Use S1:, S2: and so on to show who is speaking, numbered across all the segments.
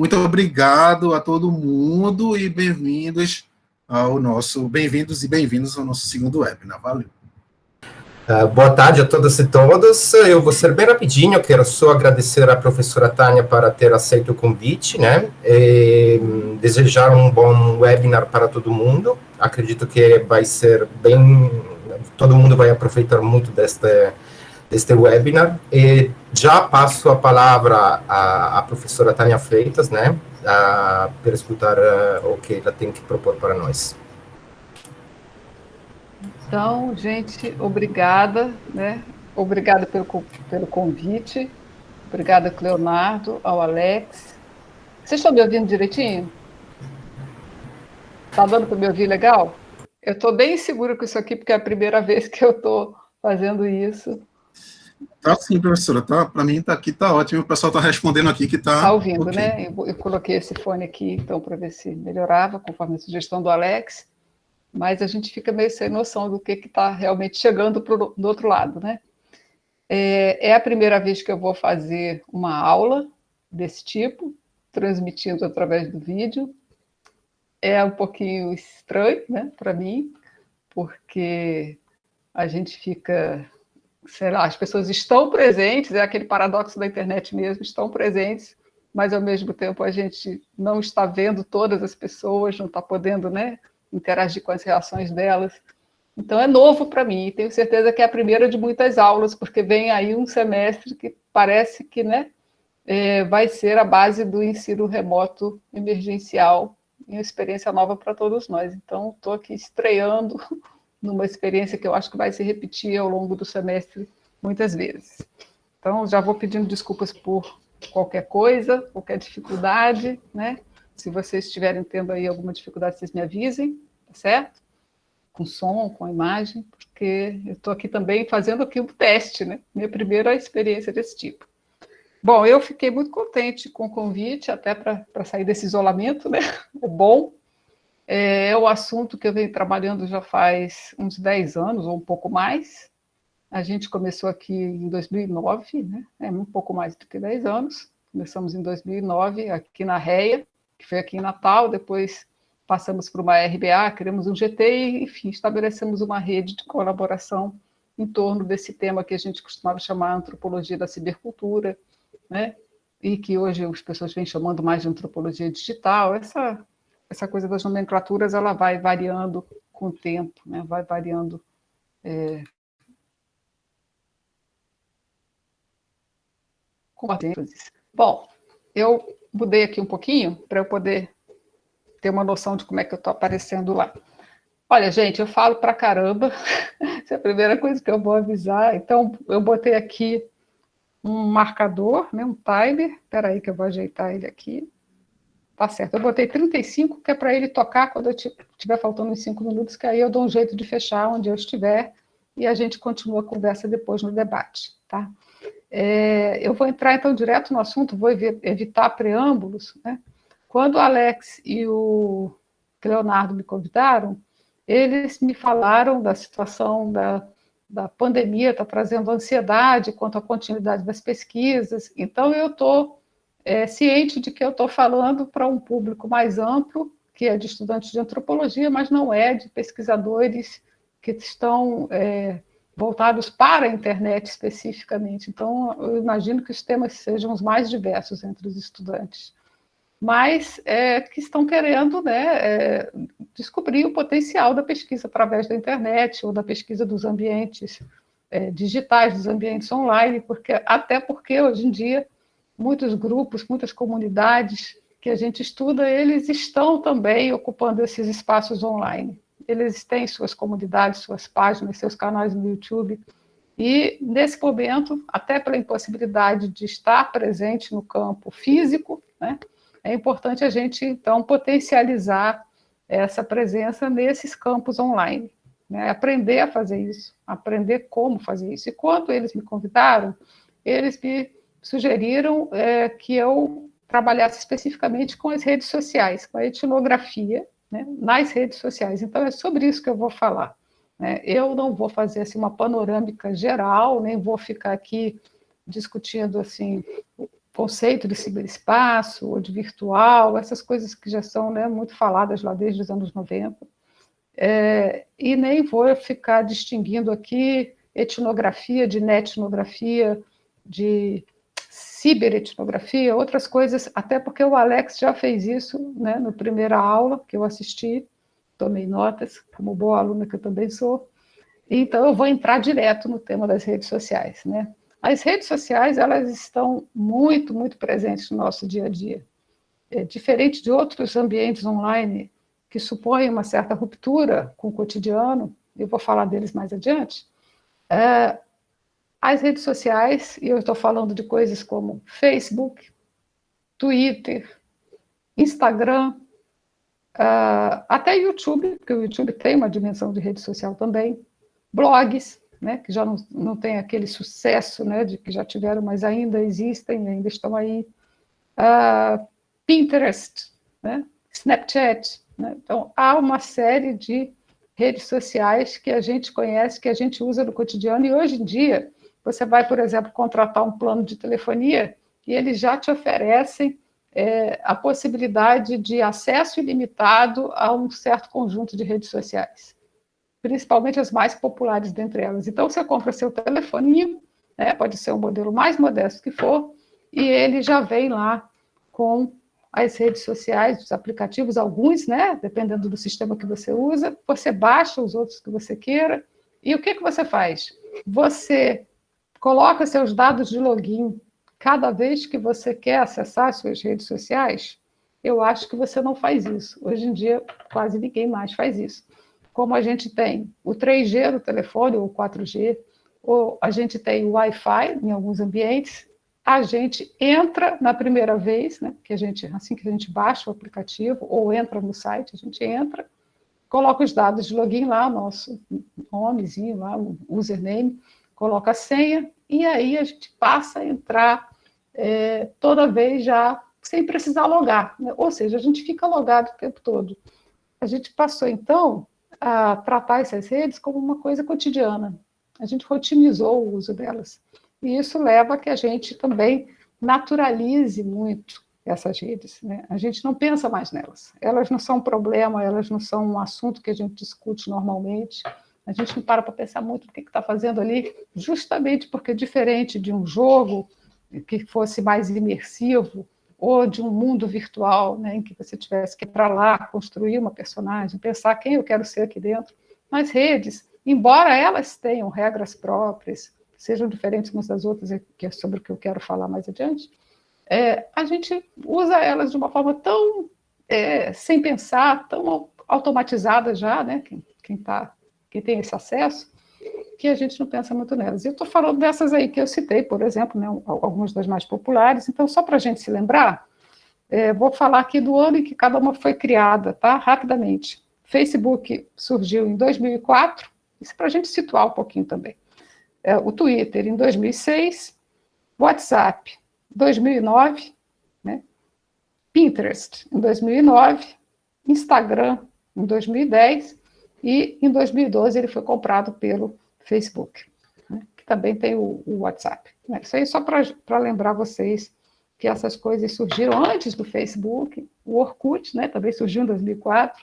S1: Muito obrigado a todo mundo e bem-vindos ao nosso, bem-vindos e bem-vindos ao nosso segundo webinar. Valeu.
S2: Uh, boa tarde a todas e todos. Eu vou ser bem rapidinho, quero só agradecer à professora Tânia para ter aceito o convite, né? E desejar um bom webinar para todo mundo. Acredito que vai ser bem, todo mundo vai aproveitar muito deste deste webinar. E já passo a palavra à, à professora Tânia Freitas, né, a, para escutar uh, o que ela tem que propor para nós.
S3: Então, gente, obrigada, né? Obrigada pelo, pelo convite. Obrigada, Leonardo, ao Alex. Vocês estão me ouvindo direitinho? Está dando para me ouvir legal? Eu estou bem segura com isso aqui, porque é a primeira vez que eu estou fazendo isso.
S1: Tá sim, professora. Tá, Para mim, tá aqui tá ótimo. O pessoal está respondendo aqui que está.
S3: Está ouvindo, okay. né? Eu, eu, coloquei esse fone aqui, então, para ver se melhorava, conforme a sugestão do Alex. Mas a gente fica meio sem noção do que está realmente chegando pro, do outro lado, né? É, é a primeira vez que eu vou fazer uma aula desse tipo, transmitindo através do vídeo. É um pouquinho estranho, né, para mim, porque a gente fica sei lá, as pessoas estão presentes, é aquele paradoxo da internet mesmo, estão presentes, mas ao mesmo tempo a gente não está vendo todas as pessoas, não está podendo né, interagir com as reações delas. Então é novo para mim, e tenho certeza que é a primeira de muitas aulas, porque vem aí um semestre que parece que né, é, vai ser a base do ensino remoto emergencial, uma experiência nova para todos nós. Então, estou aqui estreando numa experiência que eu acho que vai se repetir ao longo do semestre muitas vezes. Então, já vou pedindo desculpas por qualquer coisa, qualquer dificuldade, né? Se vocês estiverem tendo aí alguma dificuldade, vocês me avisem, tá certo? Com som, com imagem, porque eu estou aqui também fazendo aqui um teste, né? Minha primeira experiência desse tipo. Bom, eu fiquei muito contente com o convite, até para sair desse isolamento, né? É bom, é o assunto que eu venho trabalhando já faz uns 10 anos, ou um pouco mais. A gente começou aqui em 2009, né? é um pouco mais do que 10 anos. Começamos em 2009, aqui na REA, que foi aqui em Natal, depois passamos para uma RBA, criamos um GT e, enfim, estabelecemos uma rede de colaboração em torno desse tema que a gente costumava chamar antropologia da cibercultura, né? e que hoje as pessoas vêm chamando mais de antropologia digital, essa essa coisa das nomenclaturas ela vai variando com o tempo, né? vai variando é, com a Bom, eu mudei aqui um pouquinho para eu poder ter uma noção de como é que eu estou aparecendo lá. Olha, gente, eu falo para caramba, essa é a primeira coisa que eu vou avisar. Então, eu botei aqui um marcador, né, um timer, espera aí que eu vou ajeitar ele aqui. Tá certo. Eu botei 35, que é para ele tocar quando eu estiver faltando uns 5 minutos, que aí eu dou um jeito de fechar onde eu estiver e a gente continua a conversa depois no debate, tá? É, eu vou entrar, então, direto no assunto, vou evitar preâmbulos, né? Quando o Alex e o Leonardo me convidaram, eles me falaram da situação da, da pandemia, está trazendo ansiedade quanto à continuidade das pesquisas, então eu estou é, ciente de que eu estou falando para um público mais amplo, que é de estudantes de antropologia, mas não é de pesquisadores que estão é, voltados para a internet especificamente. Então, eu imagino que os temas sejam os mais diversos entre os estudantes, mas é, que estão querendo né, é, descobrir o potencial da pesquisa através da internet ou da pesquisa dos ambientes é, digitais, dos ambientes online, porque até porque hoje em dia muitos grupos, muitas comunidades que a gente estuda, eles estão também ocupando esses espaços online. Eles têm suas comunidades, suas páginas, seus canais no YouTube, e nesse momento, até pela impossibilidade de estar presente no campo físico, né, é importante a gente, então, potencializar essa presença nesses campos online. Né, aprender a fazer isso, aprender como fazer isso. E quando eles me convidaram, eles me sugeriram é, que eu trabalhasse especificamente com as redes sociais, com a etnografia né, nas redes sociais. Então, é sobre isso que eu vou falar. Né? Eu não vou fazer assim, uma panorâmica geral, nem vou ficar aqui discutindo assim conceito de ciberespaço ou de virtual, essas coisas que já são né, muito faladas lá desde os anos 90. É, e nem vou ficar distinguindo aqui etnografia de netnografia, de ciberetnografia, outras coisas, até porque o Alex já fez isso né, na primeira aula que eu assisti, tomei notas, como boa aluna que eu também sou, então eu vou entrar direto no tema das redes sociais. Né? As redes sociais, elas estão muito, muito presentes no nosso dia a dia. É, diferente de outros ambientes online que supõem uma certa ruptura com o cotidiano, eu vou falar deles mais adiante, é, as redes sociais, e eu estou falando de coisas como Facebook, Twitter, Instagram, uh, até YouTube, porque o YouTube tem uma dimensão de rede social também, blogs, né, que já não, não tem aquele sucesso né, de que já tiveram, mas ainda existem, ainda estão aí, uh, Pinterest, né, Snapchat. Né, então, há uma série de redes sociais que a gente conhece, que a gente usa no cotidiano, e hoje em dia, você vai, por exemplo, contratar um plano de telefonia e eles já te oferecem é, a possibilidade de acesso ilimitado a um certo conjunto de redes sociais, principalmente as mais populares dentre elas. Então, você compra seu telefoninho, né, pode ser o um modelo mais modesto que for, e ele já vem lá com as redes sociais, os aplicativos, alguns, né, dependendo do sistema que você usa, você baixa os outros que você queira, e o que, que você faz? Você coloca seus dados de login cada vez que você quer acessar suas redes sociais, eu acho que você não faz isso. Hoje em dia, quase ninguém mais faz isso. Como a gente tem o 3G no telefone, ou 4G, ou a gente tem o Wi-Fi em alguns ambientes, a gente entra na primeira vez, né, que a gente, assim que a gente baixa o aplicativo, ou entra no site, a gente entra, coloca os dados de login lá, nosso nomezinho lá, o username, coloca a senha, e aí a gente passa a entrar é, toda vez já sem precisar logar. Né? Ou seja, a gente fica logado o tempo todo. A gente passou, então, a tratar essas redes como uma coisa cotidiana. A gente rotinizou o uso delas. E isso leva a que a gente também naturalize muito essas redes. Né? A gente não pensa mais nelas. Elas não são um problema, elas não são um assunto que a gente discute normalmente. A gente não para para pensar muito o que está fazendo ali, justamente porque, diferente de um jogo que fosse mais imersivo, ou de um mundo virtual, né, em que você tivesse que ir para lá, construir uma personagem, pensar quem eu quero ser aqui dentro, nas redes, embora elas tenham regras próprias, sejam diferentes umas das outras, que é sobre o que eu quero falar mais adiante, é, a gente usa elas de uma forma tão é, sem pensar, tão automatizada já, né? Quem está que tem esse acesso, que a gente não pensa muito nelas. Eu estou falando dessas aí que eu citei, por exemplo, né, algumas das mais populares, então, só para a gente se lembrar, é, vou falar aqui do ano em que cada uma foi criada, tá? Rapidamente. Facebook surgiu em 2004, isso para a gente situar um pouquinho também. É, o Twitter em 2006, WhatsApp 2009, né? Pinterest em 2009, Instagram em 2010 e em 2012 ele foi comprado pelo Facebook, né, que também tem o, o WhatsApp. Né. Isso aí só para lembrar vocês que essas coisas surgiram antes do Facebook, o Orkut né, também surgiu em 2004,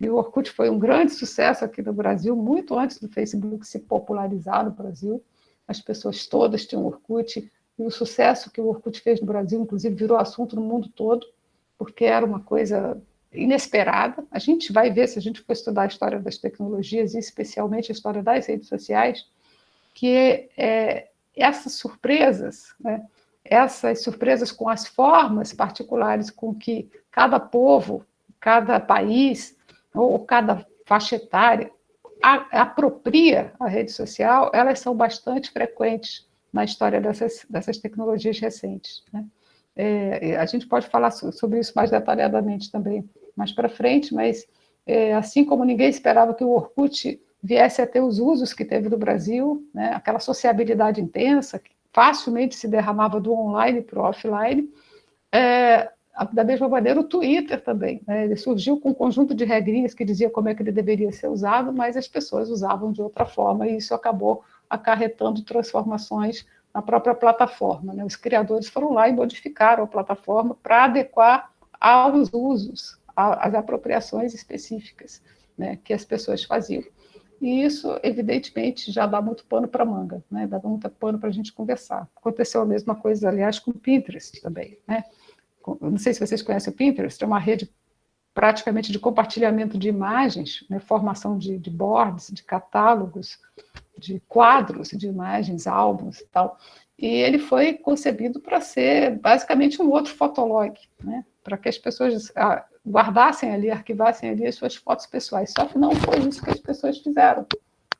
S3: e o Orkut foi um grande sucesso aqui no Brasil, muito antes do Facebook se popularizar no Brasil. As pessoas todas tinham Orkut, e o sucesso que o Orkut fez no Brasil, inclusive, virou assunto no mundo todo, porque era uma coisa inesperada. A gente vai ver, se a gente for estudar a história das tecnologias, e especialmente a história das redes sociais, que é, essas surpresas, né, essas surpresas com as formas particulares com que cada povo, cada país, ou cada faixa etária a, apropria a rede social, elas são bastante frequentes na história dessas, dessas tecnologias recentes. Né? É, a gente pode falar sobre isso mais detalhadamente também mais para frente, mas é, assim como ninguém esperava que o Orkut viesse a ter os usos que teve no Brasil, né, aquela sociabilidade intensa, que facilmente se derramava do online para o offline, é, da mesma maneira o Twitter também, né, ele surgiu com um conjunto de regrinhas que dizia como é que ele deveria ser usado, mas as pessoas usavam de outra forma, e isso acabou acarretando transformações na própria plataforma. Né? Os criadores foram lá e modificaram a plataforma para adequar aos usos, às apropriações específicas né, que as pessoas faziam. E isso, evidentemente, já dá muito pano para manga, né? dá muito pano para a gente conversar. Aconteceu a mesma coisa, aliás, com o Pinterest também. Né? Não sei se vocês conhecem o Pinterest, é uma rede praticamente de compartilhamento de imagens, né? formação de, de boards, de catálogos, de quadros de imagens, álbuns e tal. E ele foi concebido para ser basicamente um outro fotolog, né? Para que as pessoas ah, guardassem ali, arquivassem ali as suas fotos pessoais. Só que não foi isso que as pessoas fizeram.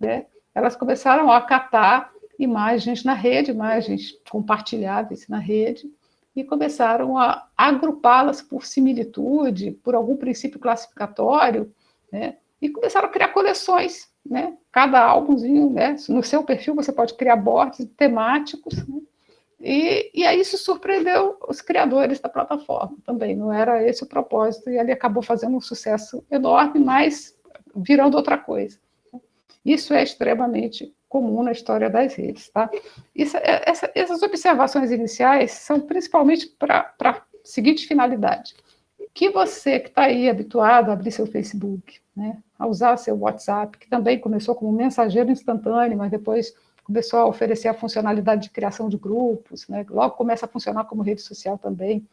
S3: Né? Elas começaram a catar imagens na rede, imagens compartilháveis na rede, e começaram a agrupá-las por similitude, por algum princípio classificatório, né? e começaram a criar coleções. Né? Cada álbumzinho, né? no seu perfil você pode criar boards temáticos, né? E, e aí isso surpreendeu os criadores da plataforma também, não era esse o propósito, e ele acabou fazendo um sucesso enorme, mas virando outra coisa. Isso é extremamente comum na história das redes. Tá? Isso, é, essa, essas observações iniciais são principalmente para a seguinte finalidade, que você que está aí habituado a abrir seu Facebook, né, a usar seu WhatsApp, que também começou como mensageiro instantâneo, mas depois começou a oferecer a funcionalidade de criação de grupos, né? logo começa a funcionar como rede social também.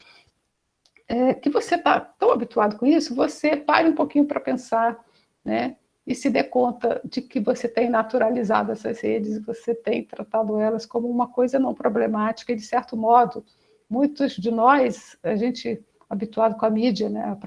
S3: É, que você está tão habituado com isso, você pare um pouquinho para pensar, né? e se dê conta de que você tem naturalizado essas redes, você tem tratado elas como uma coisa não problemática, e de certo modo, muitos de nós, a gente habituado com a mídia, né?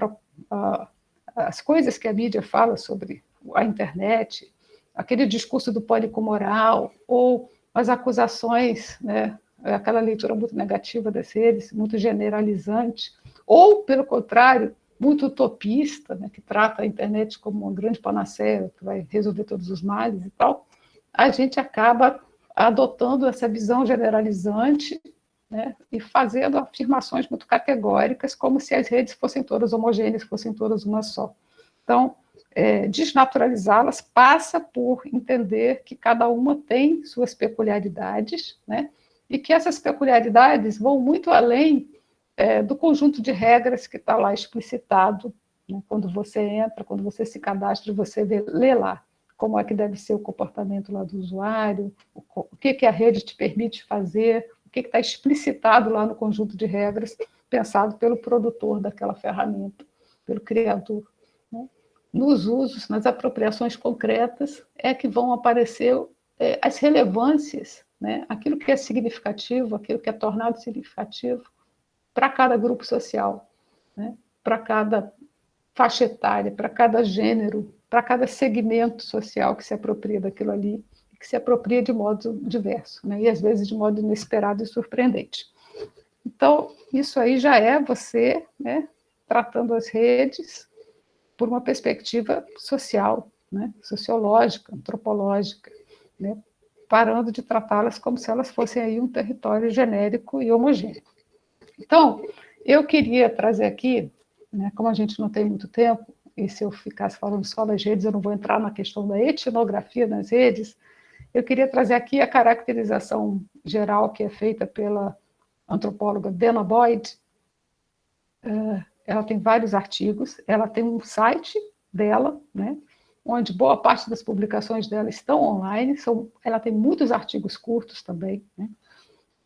S3: a, a, as coisas que a mídia fala sobre a internet, aquele discurso do pânico moral, ou as acusações, né, aquela leitura muito negativa das redes, muito generalizante, ou, pelo contrário, muito utopista, né, que trata a internet como uma grande panaceia que vai resolver todos os males e tal, a gente acaba adotando essa visão generalizante né, e fazendo afirmações muito categóricas, como se as redes fossem todas homogêneas, fossem todas uma só. Então, é, desnaturalizá-las passa por entender que cada uma tem suas peculiaridades, né? e que essas peculiaridades vão muito além é, do conjunto de regras que está lá explicitado né? quando você entra, quando você se cadastra, você vê, lê lá como é que deve ser o comportamento lá do usuário, o, o que, que a rede te permite fazer, o que está explicitado lá no conjunto de regras pensado pelo produtor daquela ferramenta, pelo criador nos usos, nas apropriações concretas, é que vão aparecer é, as relevâncias, né? aquilo que é significativo, aquilo que é tornado significativo para cada grupo social, né? para cada faixa etária, para cada gênero, para cada segmento social que se apropria daquilo ali, que se apropria de modo diverso, né? e às vezes de modo inesperado e surpreendente. Então, isso aí já é você né, tratando as redes por uma perspectiva social, né, sociológica, antropológica, né, parando de tratá-las como se elas fossem aí um território genérico e homogêneo. Então, eu queria trazer aqui, né, como a gente não tem muito tempo, e se eu ficasse falando só das redes, eu não vou entrar na questão da etnografia das redes, eu queria trazer aqui a caracterização geral que é feita pela antropóloga Dana Boyd, uh, ela tem vários artigos, ela tem um site dela, né, onde boa parte das publicações dela estão online, são, ela tem muitos artigos curtos também, né,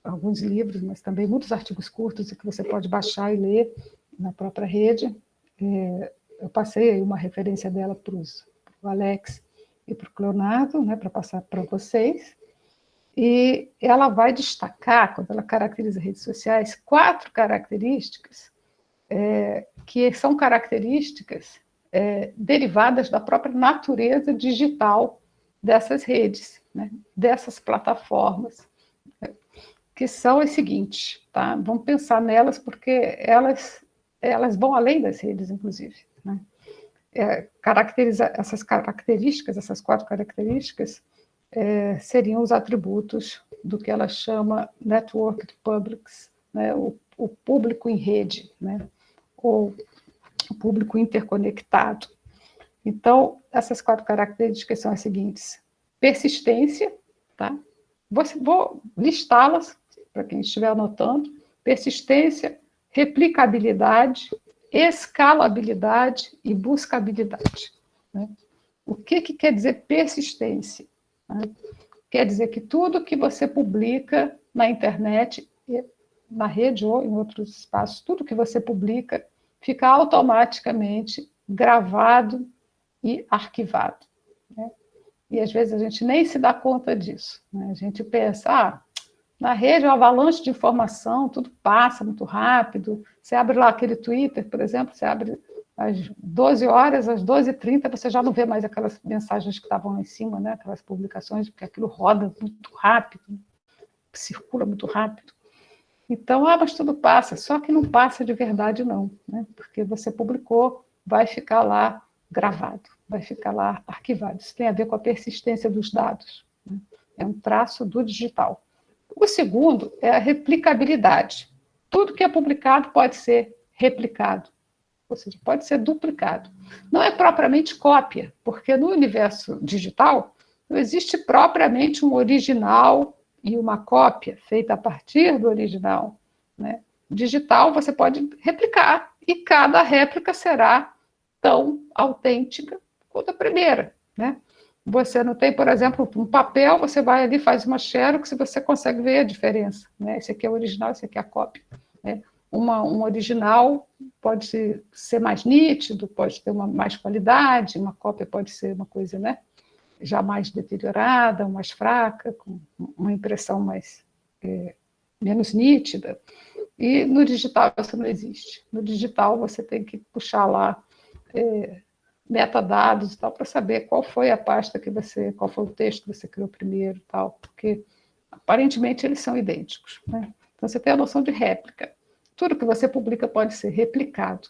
S3: alguns livros, mas também muitos artigos curtos que você pode baixar e ler na própria rede. É, eu passei uma referência dela para o Alex e para o Cleonardo, né, para passar para vocês, e ela vai destacar, quando ela caracteriza redes sociais, quatro características é, que são características é, derivadas da própria natureza digital dessas redes, né, dessas plataformas, né, que são as seguintes, tá? Vamos pensar nelas porque elas, elas vão além das redes, inclusive. Né? É, caracteriza, essas características, essas quatro características, é, seriam os atributos do que ela chama network publics, né, o, o público em rede, né? Ou público interconectado. Então, essas quatro características são as seguintes. Persistência, tá? Vou, vou listá-las, para quem estiver anotando, persistência, replicabilidade, escalabilidade e buscabilidade. Né? O que, que quer dizer persistência? Né? Quer dizer que tudo que você publica na internet, na rede ou em outros espaços, tudo que você publica fica automaticamente gravado e arquivado. Né? E às vezes a gente nem se dá conta disso. Né? A gente pensa, ah, na rede, uma avalanche de informação, tudo passa muito rápido. Você abre lá aquele Twitter, por exemplo, você abre às 12 horas, às 12h30, você já não vê mais aquelas mensagens que estavam lá em cima, né? aquelas publicações, porque aquilo roda muito rápido, circula muito rápido. Então, ah, mas tudo passa, só que não passa de verdade não, né? porque você publicou, vai ficar lá gravado, vai ficar lá arquivado. Isso tem a ver com a persistência dos dados. Né? É um traço do digital. O segundo é a replicabilidade. Tudo que é publicado pode ser replicado ou seja, pode ser duplicado. Não é propriamente cópia, porque no universo digital não existe propriamente um original e uma cópia feita a partir do original. Né? Digital você pode replicar, e cada réplica será tão autêntica quanto a primeira. Né? Você não tem, por exemplo, um papel, você vai ali, faz uma xerox e você consegue ver a diferença. Né? Esse aqui é o original, esse aqui é a cópia. Né? uma, um original pode ser mais nítido, pode ter uma mais qualidade, uma cópia pode ser uma coisa né, já mais deteriorada, mais fraca, com uma impressão mais é, menos nítida. E no digital isso não existe. No digital você tem que puxar lá é, metadados e tal para saber qual foi a pasta que você, qual foi o texto que você criou primeiro e tal, porque aparentemente eles são idênticos. Né? Então você tem a noção de réplica. Tudo que você publica pode ser replicado.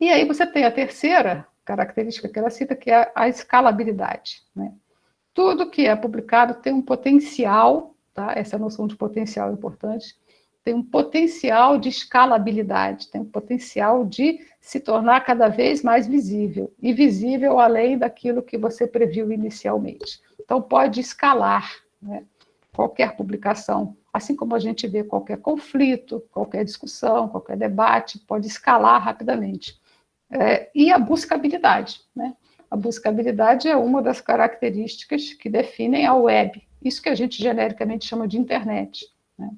S3: E aí você tem a terceira característica que ela cita, que é a escalabilidade. Né? Tudo que é publicado tem um potencial, tá? essa noção de potencial é importante, tem um potencial de escalabilidade, tem um potencial de se tornar cada vez mais visível, e visível além daquilo que você previu inicialmente. Então, pode escalar né? qualquer publicação Assim como a gente vê qualquer conflito, qualquer discussão, qualquer debate, pode escalar rapidamente. É, e a buscabilidade. Né? A buscabilidade é uma das características que definem a web, isso que a gente genericamente chama de internet, né?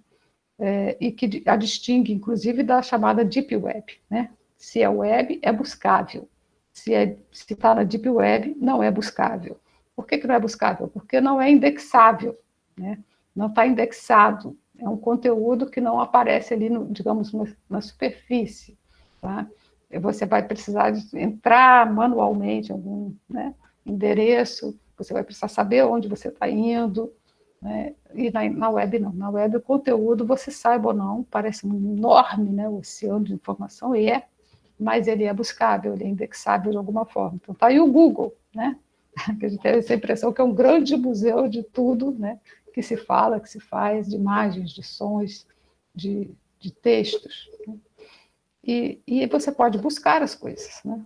S3: é, e que a distingue, inclusive, da chamada Deep Web. Né? Se é web, é buscável. Se é, está na Deep Web, não é buscável. Por que, que não é buscável? Porque não é indexável. Né? não está indexado, é um conteúdo que não aparece ali, no, digamos, na, na superfície, tá? Você vai precisar entrar manualmente em algum né, endereço, você vai precisar saber onde você está indo, né? e na, na, web não. Na web o conteúdo, você saiba ou não, parece um enorme né, oceano de informação, e é, mas ele é buscável, ele é indexável de alguma forma. Então está aí o Google, né? que a gente tem essa impressão que é um grande museu de tudo, né? que se fala, que se faz, de imagens, de sons, de, de textos. Né? E, e você pode buscar as coisas. Né?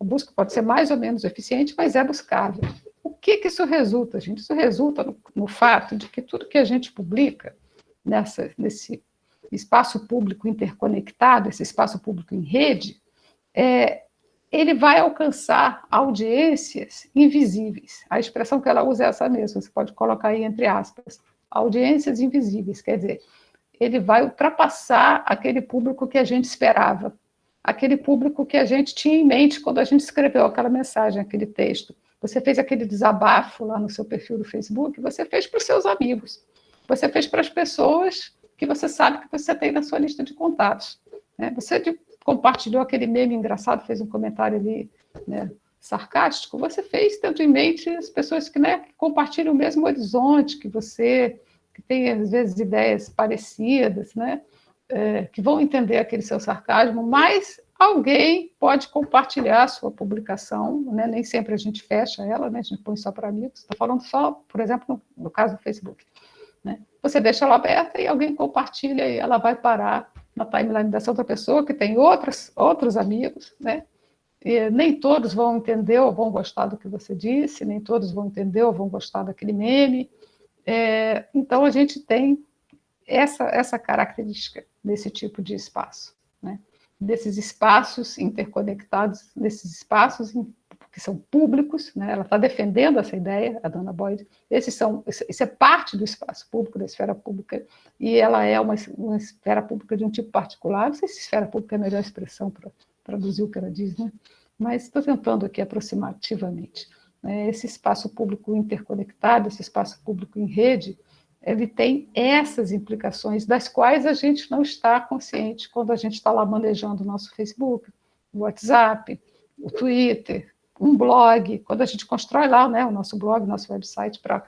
S3: A busca pode ser mais ou menos eficiente, mas é buscável. O que, que isso resulta, gente? Isso resulta no, no fato de que tudo que a gente publica nessa, nesse espaço público interconectado, esse espaço público em rede, é, ele vai alcançar audiências invisíveis. A expressão que ela usa é essa mesma, você pode colocar aí entre aspas. Audiências invisíveis, quer dizer, ele vai ultrapassar aquele público que a gente esperava, aquele público que a gente tinha em mente quando a gente escreveu aquela mensagem, aquele texto. Você fez aquele desabafo lá no seu perfil do Facebook, você fez para os seus amigos, você fez para as pessoas que você sabe que você tem na sua lista de contatos. Né? Você compartilhou aquele meme engraçado, fez um comentário ali né, sarcástico, você fez tendo em mente as pessoas que, né, que compartilham o mesmo horizonte que você, que têm, às vezes, ideias parecidas, né, é, que vão entender aquele seu sarcasmo, mas alguém pode compartilhar a sua publicação, né, nem sempre a gente fecha ela, né, a gente põe só para amigos, está falando só, por exemplo, no, no caso do Facebook. Né, você deixa ela aberta e alguém compartilha e ela vai parar na timeline dessa outra pessoa, que tem outras, outros amigos, né? E nem todos vão entender ou vão gostar do que você disse, nem todos vão entender ou vão gostar daquele meme, É, então, a gente tem essa, essa característica desse tipo de espaço, né? desses espaços interconectados, desses espaços que são públicos, né? ela está defendendo essa ideia, a dona Boyd, esses são, isso é parte do espaço público, da esfera pública, e ela é uma, uma esfera pública de um tipo particular, não sei se esfera pública é a melhor expressão para traduzir o que ela diz, né? mas estou tentando aqui aproximativamente. Né? Esse espaço público interconectado, esse espaço público em rede, ele tem essas implicações, das quais a gente não está consciente quando a gente está lá manejando o nosso Facebook, o WhatsApp, o Twitter, um blog, quando a gente constrói lá né, o nosso blog, nosso website para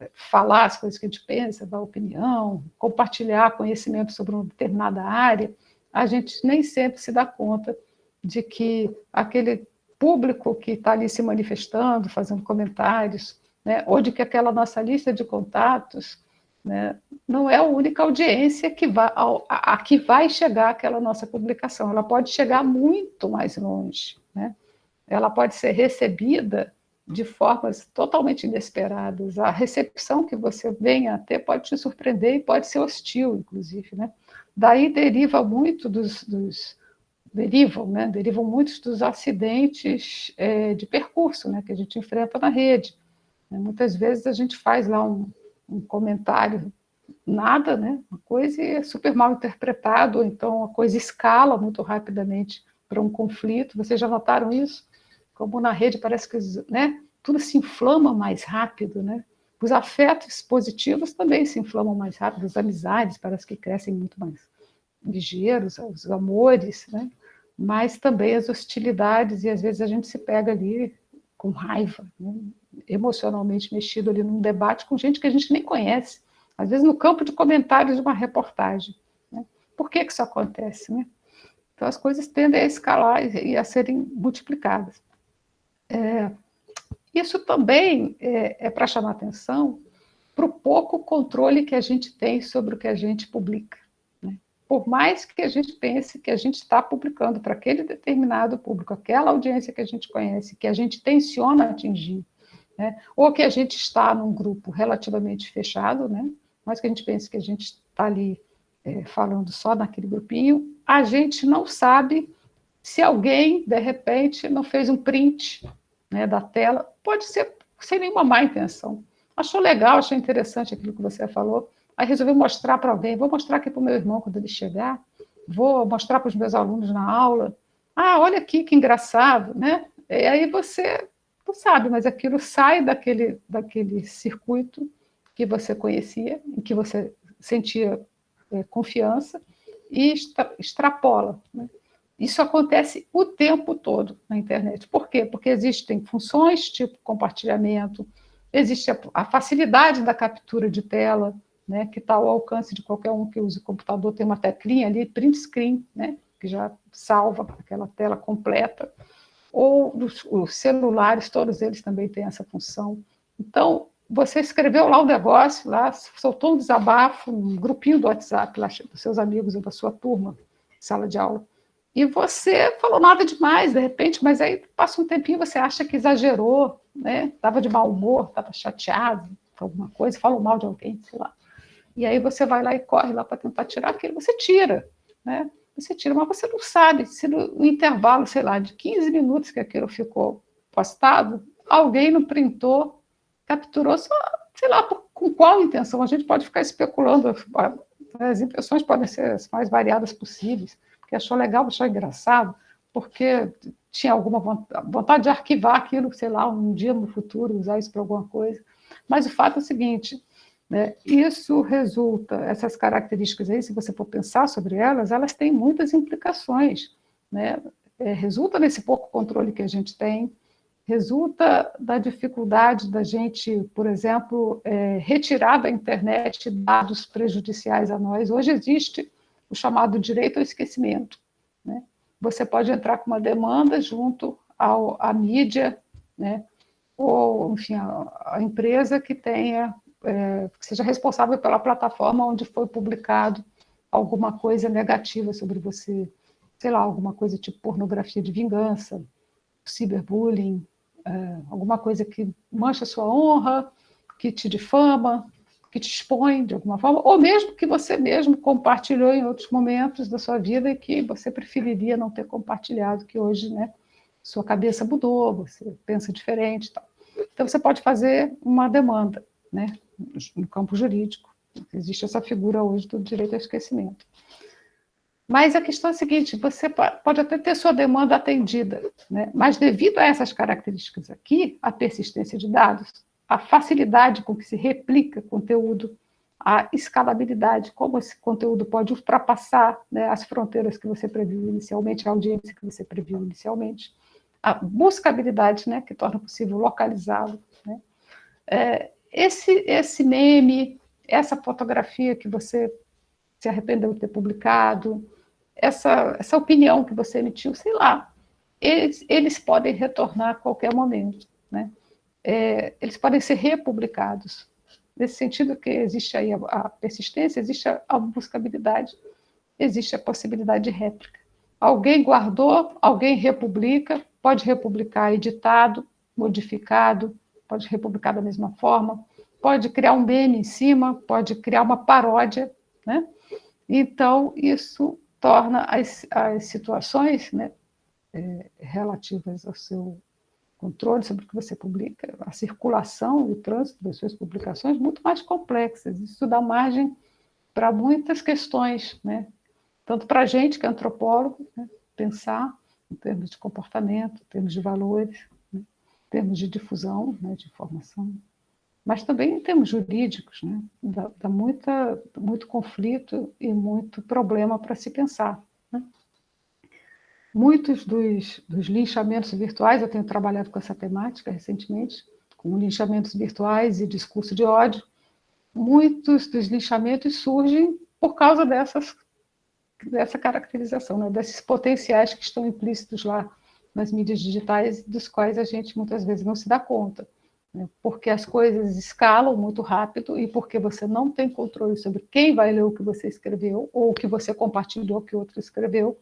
S3: é, falar as coisas que a gente pensa, dar opinião, compartilhar conhecimento sobre uma determinada área, a gente nem sempre se dá conta de que aquele público que está ali se manifestando, fazendo comentários, né, ou de que aquela nossa lista de contatos né, não é a única audiência que vai, a, a, que vai chegar aquela nossa publicação, ela pode chegar muito mais longe. Né? ela pode ser recebida de formas totalmente inesperadas. A recepção que você venha a ter pode te surpreender e pode ser hostil, inclusive. Né? Daí deriva muito dos, dos derivam, né? derivam muitos dos acidentes é, de percurso né? que a gente enfrenta na rede. Muitas vezes a gente faz lá um, um comentário nada, né? uma coisa é super mal interpretado, ou então a coisa escala muito rapidamente para um conflito. Vocês já notaram isso? como na rede parece que né, tudo se inflama mais rápido, né? Os afetos positivos também se inflamam mais rápido, as amizades parece que crescem muito mais ligeiros, os amores, né? Mas também as hostilidades, e às vezes a gente se pega ali com raiva, né? emocionalmente mexido ali num debate com gente que a gente nem conhece, às vezes no campo de comentários de uma reportagem. Né? Por que, que isso acontece? Né? Então as coisas tendem a escalar e a serem multiplicadas. É, isso também é, é para chamar atenção para o pouco controle que a gente tem sobre o que a gente publica. Por mais que a gente pense que a gente está publicando para aquele determinado público, aquela audiência que a gente conhece, que a gente tenciona atingir, né? ou que a gente está num grupo relativamente fechado, né? mas que a gente pense que a gente está ali é, falando só naquele grupinho, a gente não sabe se alguém, de repente, não fez um print né, da tela, pode ser sem nenhuma má intenção. Achou legal, achou interessante aquilo que você falou, aí resolveu mostrar para alguém, vou mostrar aqui para o meu irmão quando ele chegar, vou mostrar para os meus alunos na aula, ah, olha aqui que engraçado, né? E aí você não sabe, mas aquilo sai daquele, daquele circuito que você conhecia, em que você sentia é, confiança, e extra, extrapola. Né? Isso acontece o tempo todo na internet. Por quê? Porque existem funções tipo compartilhamento, existe a, a facilidade da captura de tela, né, que está ao alcance de qualquer um que use computador, tem uma teclinha ali, print screen, né, que já salva aquela tela completa, ou os, os celulares, todos eles também têm essa função. Então, você escreveu lá o um negócio, lá, soltou um desabafo, um grupinho do WhatsApp lá, dos seus amigos ou da sua turma, sala de aula e você falou nada demais, de repente, mas aí passa um tempinho, você acha que exagerou, né? Estava de mau humor, estava chateado, alguma coisa, falou mal de alguém, sei lá. E aí você vai lá e corre lá para tentar tirar aquilo, você tira, né? Você tira, mas você não sabe se no intervalo, sei lá, de 15 minutos que aquilo ficou postado, alguém não printou, capturou só, sei lá, por, com qual intenção. A gente pode ficar especulando, as intenções podem ser as mais variadas possíveis que achou legal, achou engraçado, porque tinha alguma vontade de arquivar aquilo, sei lá, um dia no futuro, usar isso para alguma coisa. Mas o fato é o seguinte, né, isso resulta, essas características aí, se você for pensar sobre elas, elas têm muitas implicações. Né? É, resulta nesse pouco controle que a gente tem, resulta da dificuldade da gente, por exemplo, é, retirar da internet dados prejudiciais a nós. Hoje existe o chamado direito ao esquecimento. Né? Você pode entrar com uma demanda junto ao, à mídia, né? ou, enfim, a, a empresa que tenha, é, que seja responsável pela plataforma onde foi publicado alguma coisa negativa sobre você, sei lá, alguma coisa tipo pornografia de vingança, ciberbullying, é, alguma coisa que mancha sua honra, que te difama, que te expõe de alguma forma, ou mesmo que você mesmo compartilhou em outros momentos da sua vida e que você preferiria não ter compartilhado, que hoje, né, sua cabeça mudou, você pensa diferente tal. Então, você pode fazer uma demanda, né, no campo jurídico. Existe essa figura hoje do direito ao esquecimento. Mas a questão é a seguinte, você pode até ter sua demanda atendida, né? mas devido a essas características aqui, a persistência de dados, a facilidade com que se replica conteúdo, a escalabilidade, como esse conteúdo pode ultrapassar né, as fronteiras que você previu inicialmente, a audiência que você previu inicialmente, a buscabilidade, né, que torna possível localizá-lo. Né? É, esse, esse meme, essa fotografia que você se arrependeu de ter publicado, essa, essa opinião que você emitiu, sei lá, eles, eles podem retornar a qualquer momento. Né? É, eles podem ser republicados. Nesse sentido que existe aí a, a persistência, existe a, a buscabilidade, existe a possibilidade de réplica. Alguém guardou, alguém republica, pode republicar editado, modificado, pode republicar da mesma forma, pode criar um meme em cima, pode criar uma paródia, né? Então, isso torna as, as situações né, é, relativas ao seu controle sobre o que você publica, a circulação e o trânsito das suas publicações muito mais complexas. Isso dá margem para muitas questões, né? tanto para a gente que é antropólogo, né? pensar em termos de comportamento, em termos de valores, termos de difusão né? de informação, mas também em termos jurídicos, né? dá, dá muita, muito conflito e muito problema para se pensar. Né? Muitos dos, dos linchamentos virtuais, eu tenho trabalhado com essa temática recentemente, com linchamentos virtuais e discurso de ódio, muitos dos linchamentos surgem por causa dessas dessa caracterização, né, desses potenciais que estão implícitos lá nas mídias digitais, dos quais a gente muitas vezes não se dá conta. Né, porque as coisas escalam muito rápido e porque você não tem controle sobre quem vai ler o que você escreveu ou o que você compartilhou que outro escreveu,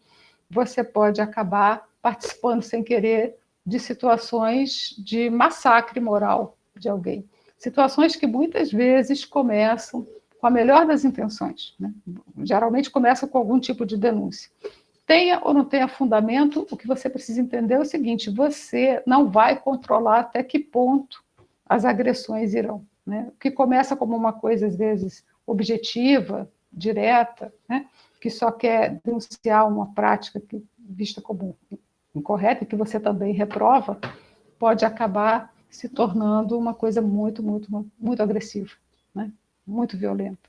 S3: você pode acabar participando sem querer de situações de massacre moral de alguém. Situações que muitas vezes começam com a melhor das intenções. Né? Geralmente começa com algum tipo de denúncia. Tenha ou não tenha fundamento, o que você precisa entender é o seguinte, você não vai controlar até que ponto as agressões irão. Né? O que começa como uma coisa, às vezes, objetiva, direta, né? que só quer denunciar uma prática que, vista como incorreta e que você também reprova, pode acabar se tornando uma coisa muito, muito, muito agressiva. Né? muito violenta.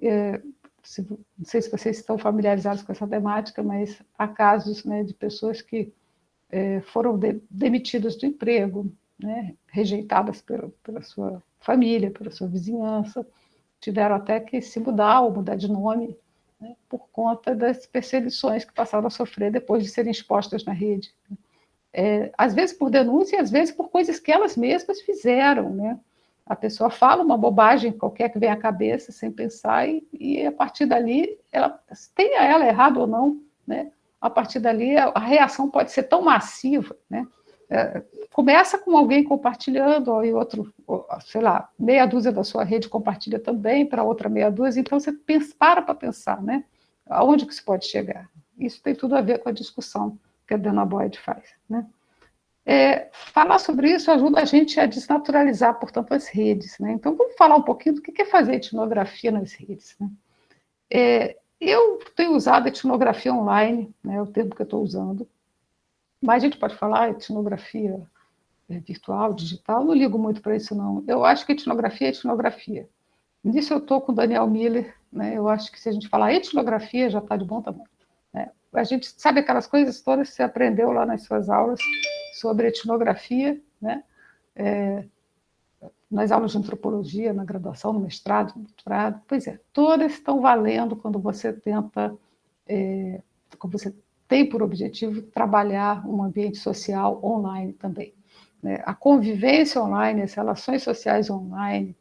S3: É, se, não sei se vocês estão familiarizados com essa temática, mas há casos né, de pessoas que é, foram de, demitidas do emprego, né, rejeitadas pela, pela sua família, pela sua vizinhança, tiveram até que se mudar ou mudar de nome, né, por conta das perseguições que passaram a sofrer depois de serem expostas na rede. É, às vezes por denúncia, às vezes por coisas que elas mesmas fizeram, né? A pessoa fala uma bobagem qualquer que vem à cabeça, sem pensar, e, e a partir dali, ela, tenha ela errado ou não, né? a partir dali a, a reação pode ser tão massiva, né? É, começa com alguém compartilhando, e outro, sei lá, meia dúzia da sua rede compartilha também, para outra meia dúzia, então você pensa, para para pensar, né? Aonde que se pode chegar? Isso tem tudo a ver com a discussão que a Dana Boyd faz, né? É, falar sobre isso ajuda a gente a desnaturalizar, portanto, as redes. Né? Então, vamos falar um pouquinho do que é fazer etnografia nas redes. Né? É, eu tenho usado etnografia online, né, é o termo que eu estou usando, mas a gente pode falar etnografia é, virtual, digital, não ligo muito para isso, não. Eu acho que etnografia é etnografia. Nisso eu estou com o Daniel Miller, né, eu acho que se a gente falar etnografia, já está de bom tamanho. Né? A gente sabe aquelas coisas todas que você aprendeu lá nas suas aulas, sobre etnografia, né? É, nas aulas de antropologia, na graduação, no mestrado, no doutorado, pois é, todas estão valendo quando você tenta, é, quando você tem por objetivo trabalhar um ambiente social online também. Né? A convivência online, as relações sociais online,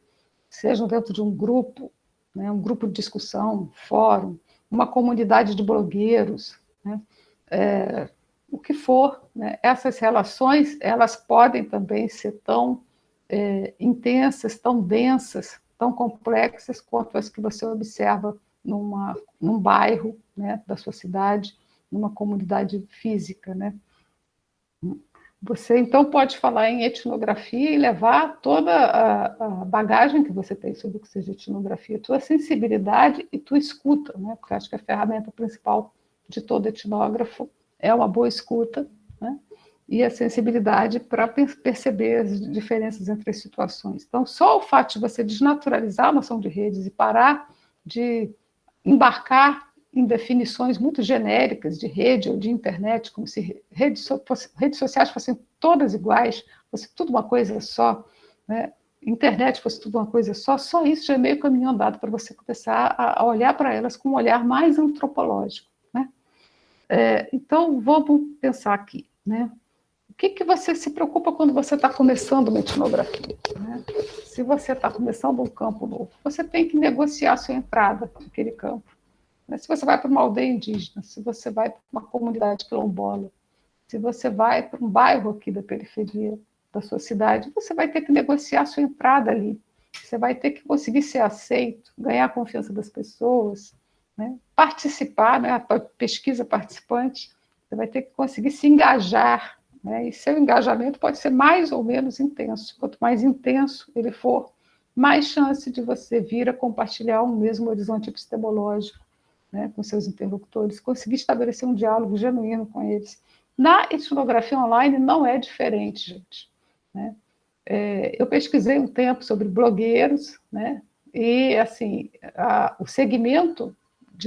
S3: sejam dentro de um grupo, né? um grupo de discussão, um fórum, uma comunidade de blogueiros, né? é, o que for. Né? Essas relações, elas podem também ser tão é, intensas, tão densas, tão complexas quanto as que você observa numa, num bairro né, da sua cidade, numa comunidade física. Né? Você, então, pode falar em etnografia e levar toda a, a, bagagem que você tem sobre o que seja etnografia, tua sensibilidade e tua escuta, né? porque acho que a ferramenta principal de todo etnógrafo é uma boa escuta, né? e a sensibilidade para perceber as diferenças entre as situações. Então, só o fato de você desnaturalizar a noção de redes e parar de embarcar em definições muito genéricas de rede ou de internet, como se redes, redes sociais fossem todas iguais, fosse tudo uma coisa só, né? internet fosse tudo uma coisa só, só isso já é meio caminho andado para você começar a, olhar para elas com um olhar mais antropológico. É, então, vamos pensar aqui. Né? O que, que você se preocupa quando você está começando uma etnografia? Né? Se você está começando um campo novo, você tem que negociar sua entrada naquele campo. Né? Se você vai para uma aldeia indígena, se você vai para uma comunidade quilombola, se você vai para um bairro aqui da periferia da sua cidade, você vai ter que negociar sua entrada ali. Você vai ter que conseguir ser aceito, ganhar a confiança das pessoas, né? participar, né? a pesquisa participante, você vai ter que conseguir se engajar. Né? E seu engajamento pode ser mais ou menos intenso. Quanto mais intenso ele for, mais chance de você vir a compartilhar um mesmo horizonte epistemológico, né, com seus interlocutores, conseguir estabelecer um diálogo genuíno com eles. Na etnografia online não é diferente, gente. Né? É, eu pesquisei um tempo sobre blogueiros, né, e assim, a, o segmento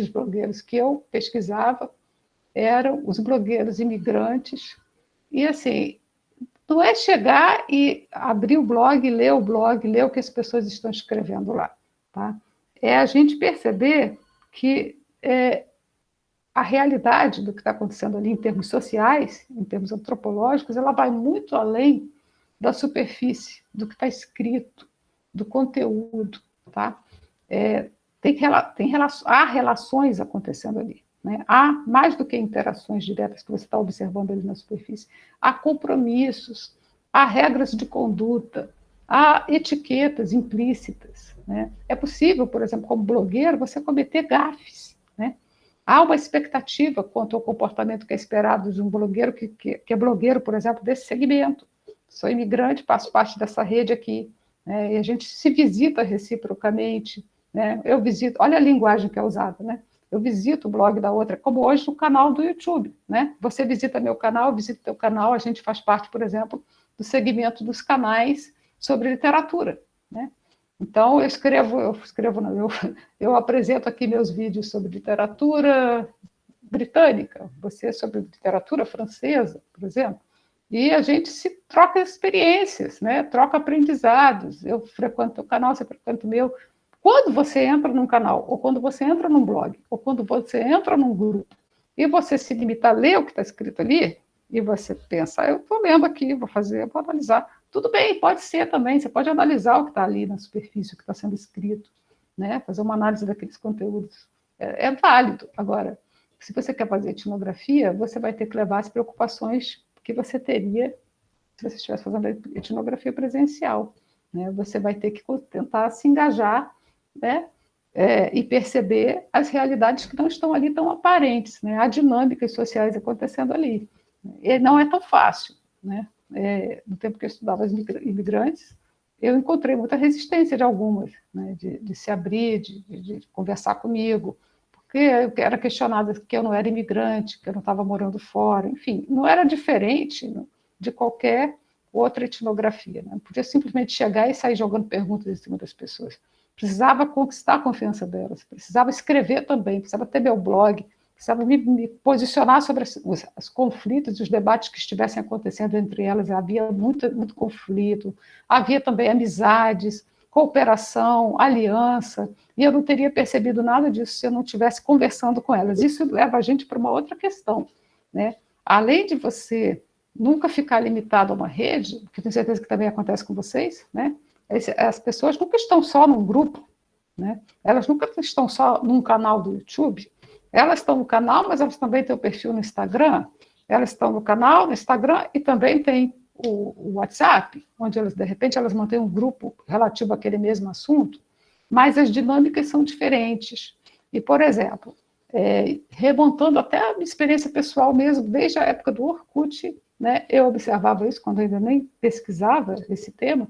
S3: de blogueiros que eu pesquisava eram os blogueiros imigrantes, e assim, não é chegar e abrir o blog, ler o blog, ler o que as pessoas estão escrevendo lá, tá? É a gente perceber que é, a realidade do que está acontecendo ali em termos sociais, em termos antropológicos, ela vai muito além da superfície, do que está escrito, do conteúdo, tá? É, tem, tem relação, há relações acontecendo ali, né? Há mais do que interações diretas que você está observando ali na superfície, há compromissos, há regras de conduta, há etiquetas implícitas, né? É possível, por exemplo, como blogueiro, você cometer gafes, né? Há uma expectativa quanto ao comportamento que é esperado de um blogueiro, que, que, que é blogueiro, por exemplo, desse segmento. Sou imigrante, faço parte dessa rede aqui, né? e a gente se visita reciprocamente. Né? Eu visito, olha a linguagem que é usada, né? Eu visito o blog da outra, como hoje no canal do YouTube, né? Você visita meu canal, eu visito teu canal, a gente faz parte, por exemplo, do segmento dos canais sobre literatura, né? Então, eu escrevo, eu escrevo, não, eu, eu apresento aqui meus vídeos sobre literatura britânica, você sobre literatura francesa, por exemplo, e a gente se troca experiências, né? troca aprendizados. Eu frequento o canal, você frequenta o meu. Quando você entra num canal, ou quando você entra num blog, ou quando você entra num grupo, e você se limita a ler o que está escrito ali, e você pensa, ah, eu estou lendo aqui, vou fazer, vou analisar. Tudo bem, pode ser também, você pode analisar o que está ali na superfície, o que está sendo escrito, né? fazer uma análise daqueles conteúdos. É, é, válido. Agora, se você quer fazer etnografia, você vai ter que levar as preocupações que você teria se você estivesse fazendo etnografia presencial. Né? Você vai ter que tentar se engajar né? É, e perceber as realidades que não estão ali tão aparentes, né? há dinâmicas sociais acontecendo ali. E não é tão fácil. Né? é, no tempo que eu estudava as imigrantes, eu encontrei muita resistência de algumas, né, de, de, se abrir, de, de, conversar comigo, porque eu era questionada que eu não era imigrante, que eu não estava morando fora, enfim, não era diferente de qualquer outra etnografia. Né? Podia simplesmente chegar e sair jogando perguntas em cima das pessoas. Precisava conquistar a confiança delas, precisava escrever também, precisava ter meu blog, precisava me, me posicionar sobre as, os, os, conflitos e os debates que estivessem acontecendo entre elas. Havia muito, muito conflito, havia também amizades, cooperação, aliança, e eu não teria percebido nada disso se eu não estivesse conversando com elas. Isso leva a gente para uma outra questão. Né? Além de você nunca ficar limitado a uma rede, que tenho certeza que também acontece com vocês, né? As pessoas nunca estão só num grupo, né? elas nunca estão só num canal do YouTube, elas estão no canal, mas elas também têm o perfil no Instagram. Elas estão no canal, no Instagram e também tem o, o WhatsApp, onde elas, de repente, elas mantêm um grupo relativo àquele mesmo assunto. mas as dinâmicas são diferentes. E, por exemplo, é, remontando até a minha experiência pessoal mesmo, desde a época do Orkut, né, eu observava isso quando ainda nem pesquisava esse tema,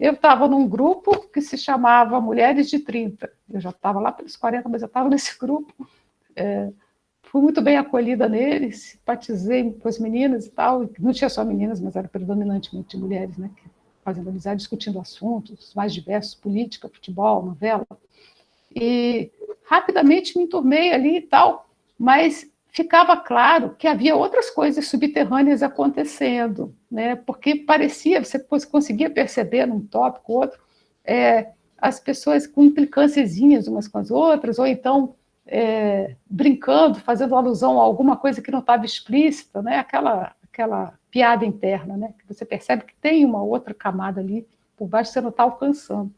S3: eu estava num grupo que se chamava Mulheres de 30, eu já estava lá pelos 40, mas eu estava nesse grupo, é, fui muito bem acolhida nele, simpatizei com as meninas e tal, não tinha só meninas, mas era predominantemente mulheres, né, fazendo amizade, discutindo assuntos mais diversos, política, futebol, novela, e rapidamente me enturmei ali e tal, mas ficava claro que havia outras coisas subterrâneas acontecendo, né? porque parecia, você conseguia perceber num tópico outro, é, as pessoas com implicâncias umas com as outras, ou então é, brincando, fazendo alusão a alguma coisa que não estava explícita, né? aquela, aquela piada interna, né? que você percebe que tem uma outra camada ali por baixo que você não está alcançando.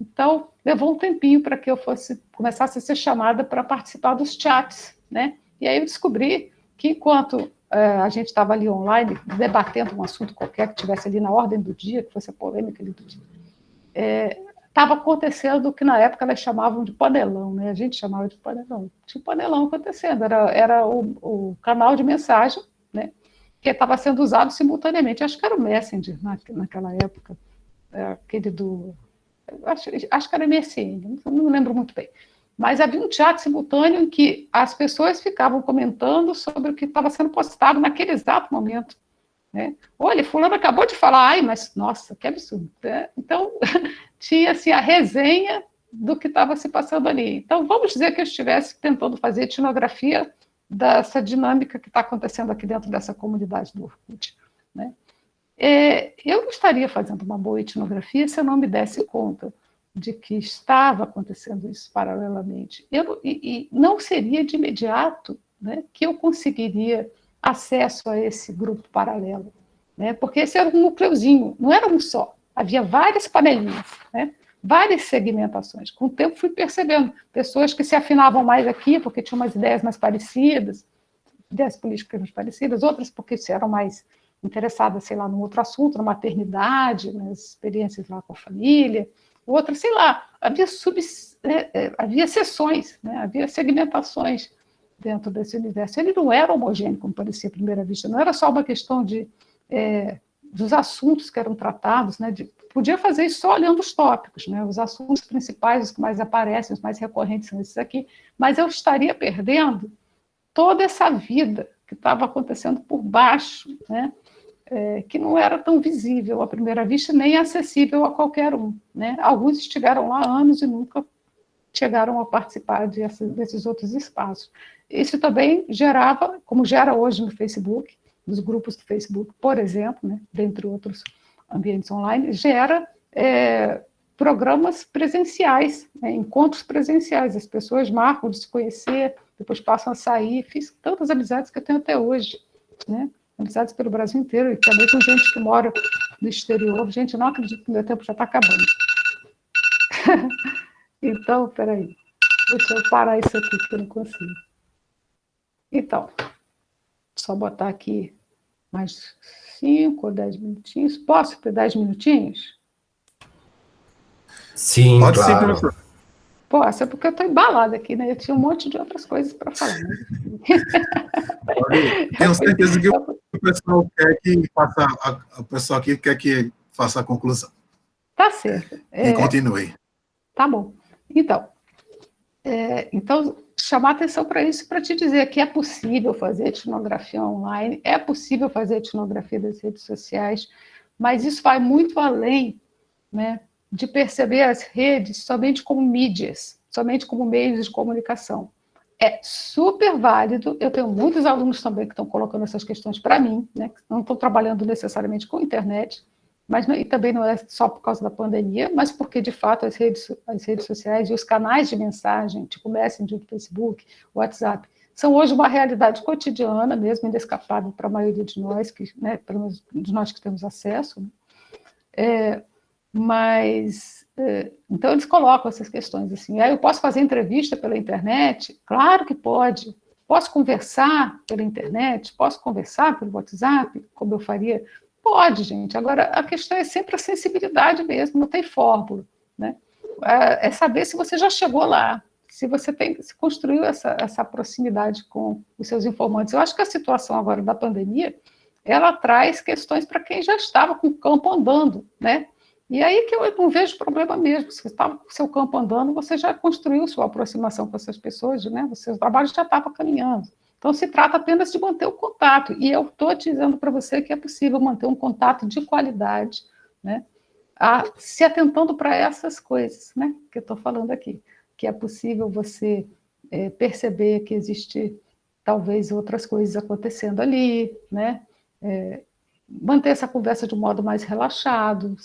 S3: Então, levou um tempinho para que eu fosse começasse a ser chamada para participar dos chats, né? E aí eu descobri que enquanto a gente estava ali online, debatendo um assunto qualquer que tivesse ali na ordem do dia, que fosse a polêmica ali do dia, estava é, acontecendo o que na época elas chamavam de panelão, né? A gente chamava de panelão. Tinha panelão acontecendo, era, era o, o canal de mensagem, né? Que estava sendo usado simultaneamente. Acho que era o Messenger na, naquela época, é, aquele do acho, acho que era MSN, não lembro muito bem. Mas havia um chat simultâneo em que as pessoas ficavam comentando sobre o que estava sendo postado naquele exato momento. Né? Olha, fulano acabou de falar, ai, mas nossa, que absurdo. Né? Então, tinha assim, a resenha do que estava se passando ali. Então, vamos dizer que eu estivesse tentando fazer etnografia dessa dinâmica que está acontecendo aqui dentro dessa comunidade do Orkut. Né? É, eu não estaria fazendo uma boa etnografia se eu não me desse conta de que estava acontecendo isso paralelamente. Eu, e, e não seria de imediato né, que eu conseguiria acesso a esse grupo paralelo, né, porque esse era um núcleozinho, não era um só, havia várias panelinhas, né, várias segmentações. Com o tempo fui percebendo pessoas que se afinavam mais aqui porque tinham umas ideias mais parecidas, ideias políticas mais parecidas, outras porque eram mais interessada, sei lá, num outro assunto, na maternidade, nas experiências lá com a família, outra, sei lá, havia, sub, é, é, havia sessões, né, havia segmentações dentro desse universo. Ele não era homogêneo, como parecia à primeira vista, não era só uma questão de, é, dos assuntos que eram tratados, né, de, podia fazer isso só olhando os tópicos, né, os assuntos principais, os que mais aparecem, os mais recorrentes são esses aqui, mas eu estaria perdendo toda essa vida que estava acontecendo por baixo, né, é, que não era tão visível à primeira vista, nem acessível a qualquer um. Né? Alguns estiveram lá anos e nunca chegaram a participar de, desses outros espaços. Isso também gerava, como gera hoje no Facebook, nos grupos do Facebook, por exemplo, né, dentre outros ambientes online, gera é, programas presenciais, né, encontros presenciais. As pessoas marcam de se conhecer, depois passam a sair. Fiz tantas amizades que eu tenho até hoje. Né? Amizades pelo Brasil inteiro, e também com gente que mora no exterior. Gente, não acredito que meu tempo já está acabando. então, peraí. Deixa eu parar isso aqui, que eu não consigo. Então, só botar aqui mais cinco ou dez minutinhos. Posso ter dez minutinhos?
S2: Sim, Pode claro. Sim, professor.
S3: Pô, essa é porque eu estou embalada aqui, né? Eu tinha um monte de outras coisas para falar.
S1: Tenho certeza que o pessoal quer que faça a, o pessoal aqui quer que faça a conclusão.
S3: Tá certo.
S1: É, e continue.
S3: Tá bom. Então, é, então chamar atenção para isso para te dizer que é possível fazer etnografia online, é possível fazer etnografia das redes sociais, mas isso vai muito além, né? De perceber as redes somente como mídias, somente como meios de comunicação. É super válido, eu tenho muitos alunos também que estão colocando essas questões para mim, né, não estão trabalhando necessariamente com internet, mas e também não é só por causa da pandemia, mas porque, de fato, as redes, as redes sociais e os canais de mensagem, tipo Messenger, Facebook, WhatsApp, são hoje uma realidade cotidiana, mesmo inescapável para a maioria de nós, que, né, pelo menos de nós que temos acesso. Né? É, mas, é, então eles colocam essas questões assim, eu posso fazer entrevista pela internet? Claro que pode. Posso conversar pela internet? Posso conversar pelo WhatsApp, como eu faria? Pode, gente. Agora, a questão é sempre a sensibilidade mesmo, não tem fórmula, né? é, é saber se você já chegou lá, se você tem, se construiu essa, essa proximidade com os seus informantes. Eu acho que a situação agora da pandemia, ela traz questões para quem já estava com o campo andando, né? E aí que eu não vejo problema mesmo. Você estava com o seu campo andando, você já construiu sua aproximação com essas pessoas, né? O seu trabalho já estava caminhando. Então, se trata apenas de manter o contato. E eu estou dizendo para você que é possível manter um contato de qualidade, né? A, se atentando para essas coisas, né? Que eu estou falando aqui. Que é possível você é, perceber que existe talvez outras coisas acontecendo ali, né? É, manter essa conversa de um modo mais relaxado,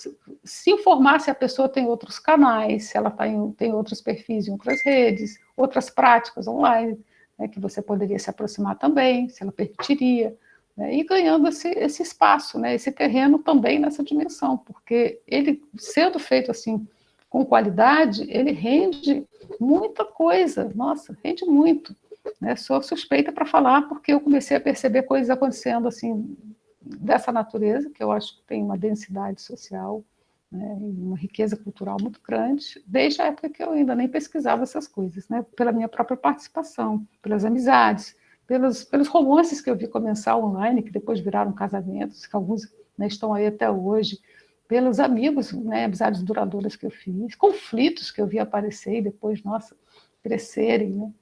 S3: se, informar se a pessoa tem outros canais, se ela tá em, tem outros perfis em outras redes, outras práticas online, né, que você poderia se aproximar também, se ela permitiria, né, e ganhando esse, esse espaço, né, esse terreno também nessa dimensão, porque ele, sendo feito assim, com qualidade, ele rende muita coisa, nossa, rende muito. Né? Sou suspeita para falar, porque eu comecei a perceber coisas acontecendo assim dessa natureza, que eu acho que tem uma densidade social né, uma riqueza cultural muito grande, desde a época que eu ainda nem pesquisava essas coisas, né, pela minha própria participação, pelas amizades, pelos, pelos romances que eu vi começar online, que depois viraram casamentos, que alguns né, estão aí até hoje, pelos amigos, né, amizades duradouras que eu fiz, conflitos que eu vi aparecer e depois, nossa, crescerem, né,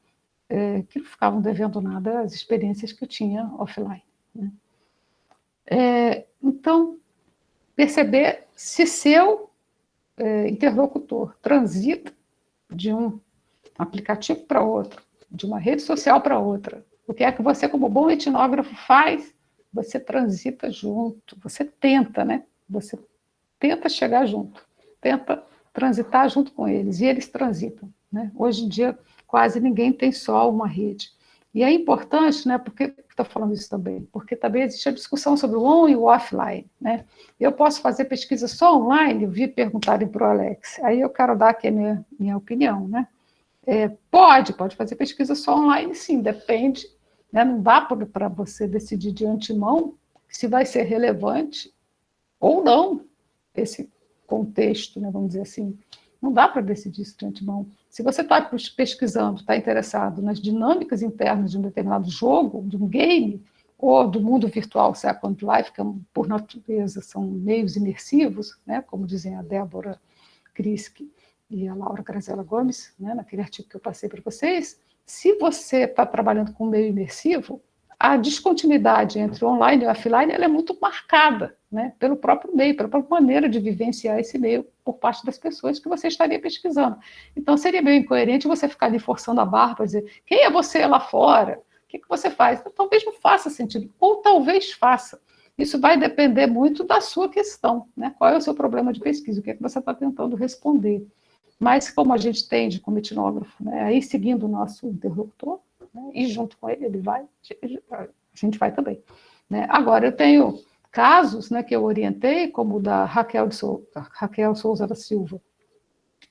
S3: é, que não ficavam devendo nada às experiências que eu tinha offline. Né. É, então, perceber se seu é, interlocutor transita de um aplicativo para outro, de uma rede social para outra, o que é que você, como bom etnógrafo, faz? Você transita junto, você tenta, né? Você tenta chegar junto, tenta transitar junto com eles, e eles transitam. Né? Hoje em dia, quase ninguém tem só uma rede. E é importante, né, por que estou falando isso também? Porque também existe a discussão sobre o on e o offline. Né? Eu posso fazer pesquisa só online, vi perguntarem para o Alex, aí eu quero dar aqui a minha, minha opinião. Né? É, pode, pode fazer pesquisa só online, sim, depende. Né? Não dá para você decidir de antemão se vai ser relevante ou não esse contexto, né, vamos dizer assim. Não dá para decidir isso de antemão. Se você está pesquisando, está interessado nas dinâmicas internas de um determinado jogo, de um game, ou do mundo virtual Second Life, que por natureza são meios imersivos, né, como dizem a Débora Krisk e a Laura Grazela Gomes, né, naquele artigo que eu passei para vocês, se você está trabalhando com meio imersivo, a descontinuidade entre online e offline é muito marcada né, pelo próprio meio, pela própria maneira de vivenciar esse meio por parte das pessoas que você estaria pesquisando. Então, seria meio incoerente você ficar ali forçando a barra para dizer quem é você lá fora? O que, que você faz? Então, talvez não faça sentido, ou talvez faça. Isso vai depender muito da sua questão, né? qual é o seu problema de pesquisa, o que, é que você está tentando responder. Mas, como a gente tende como etnógrafo, né, aí seguindo o nosso interlocutor, né? e junto com ele, ele vai, a gente vai também. Né? Agora, eu tenho casos né, que eu orientei, como o da Raquel, de Souza, Raquel Souza da Silva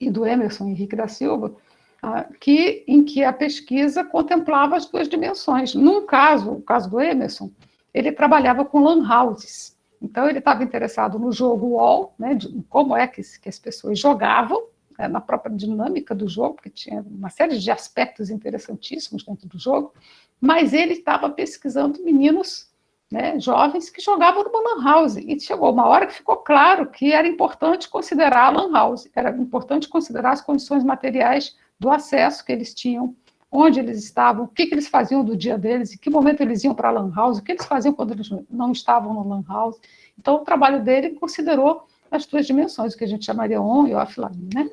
S3: e do Emerson Henrique da Silva, ah, que, em que a pesquisa contemplava as duas dimensões. Num caso, o caso do Emerson, ele trabalhava com lan houses. Então, ele estava interessado no jogo wall, né, de como é que, que as pessoas jogavam, é, na própria dinâmica do jogo, porque tinha uma série de aspectos interessantíssimos dentro do jogo, mas ele estava pesquisando meninos né, jovens que jogavam numa lan house, e chegou uma hora que ficou claro que era importante considerar a lan house, era importante considerar as condições materiais do acesso que eles tinham, onde eles estavam, o que, que eles faziam do dia deles, em que momento eles iam para a lan house, o que eles faziam quando eles não estavam no lan house. Então, o trabalho dele considerou as duas dimensões, o que a gente chamaria on e offline, né?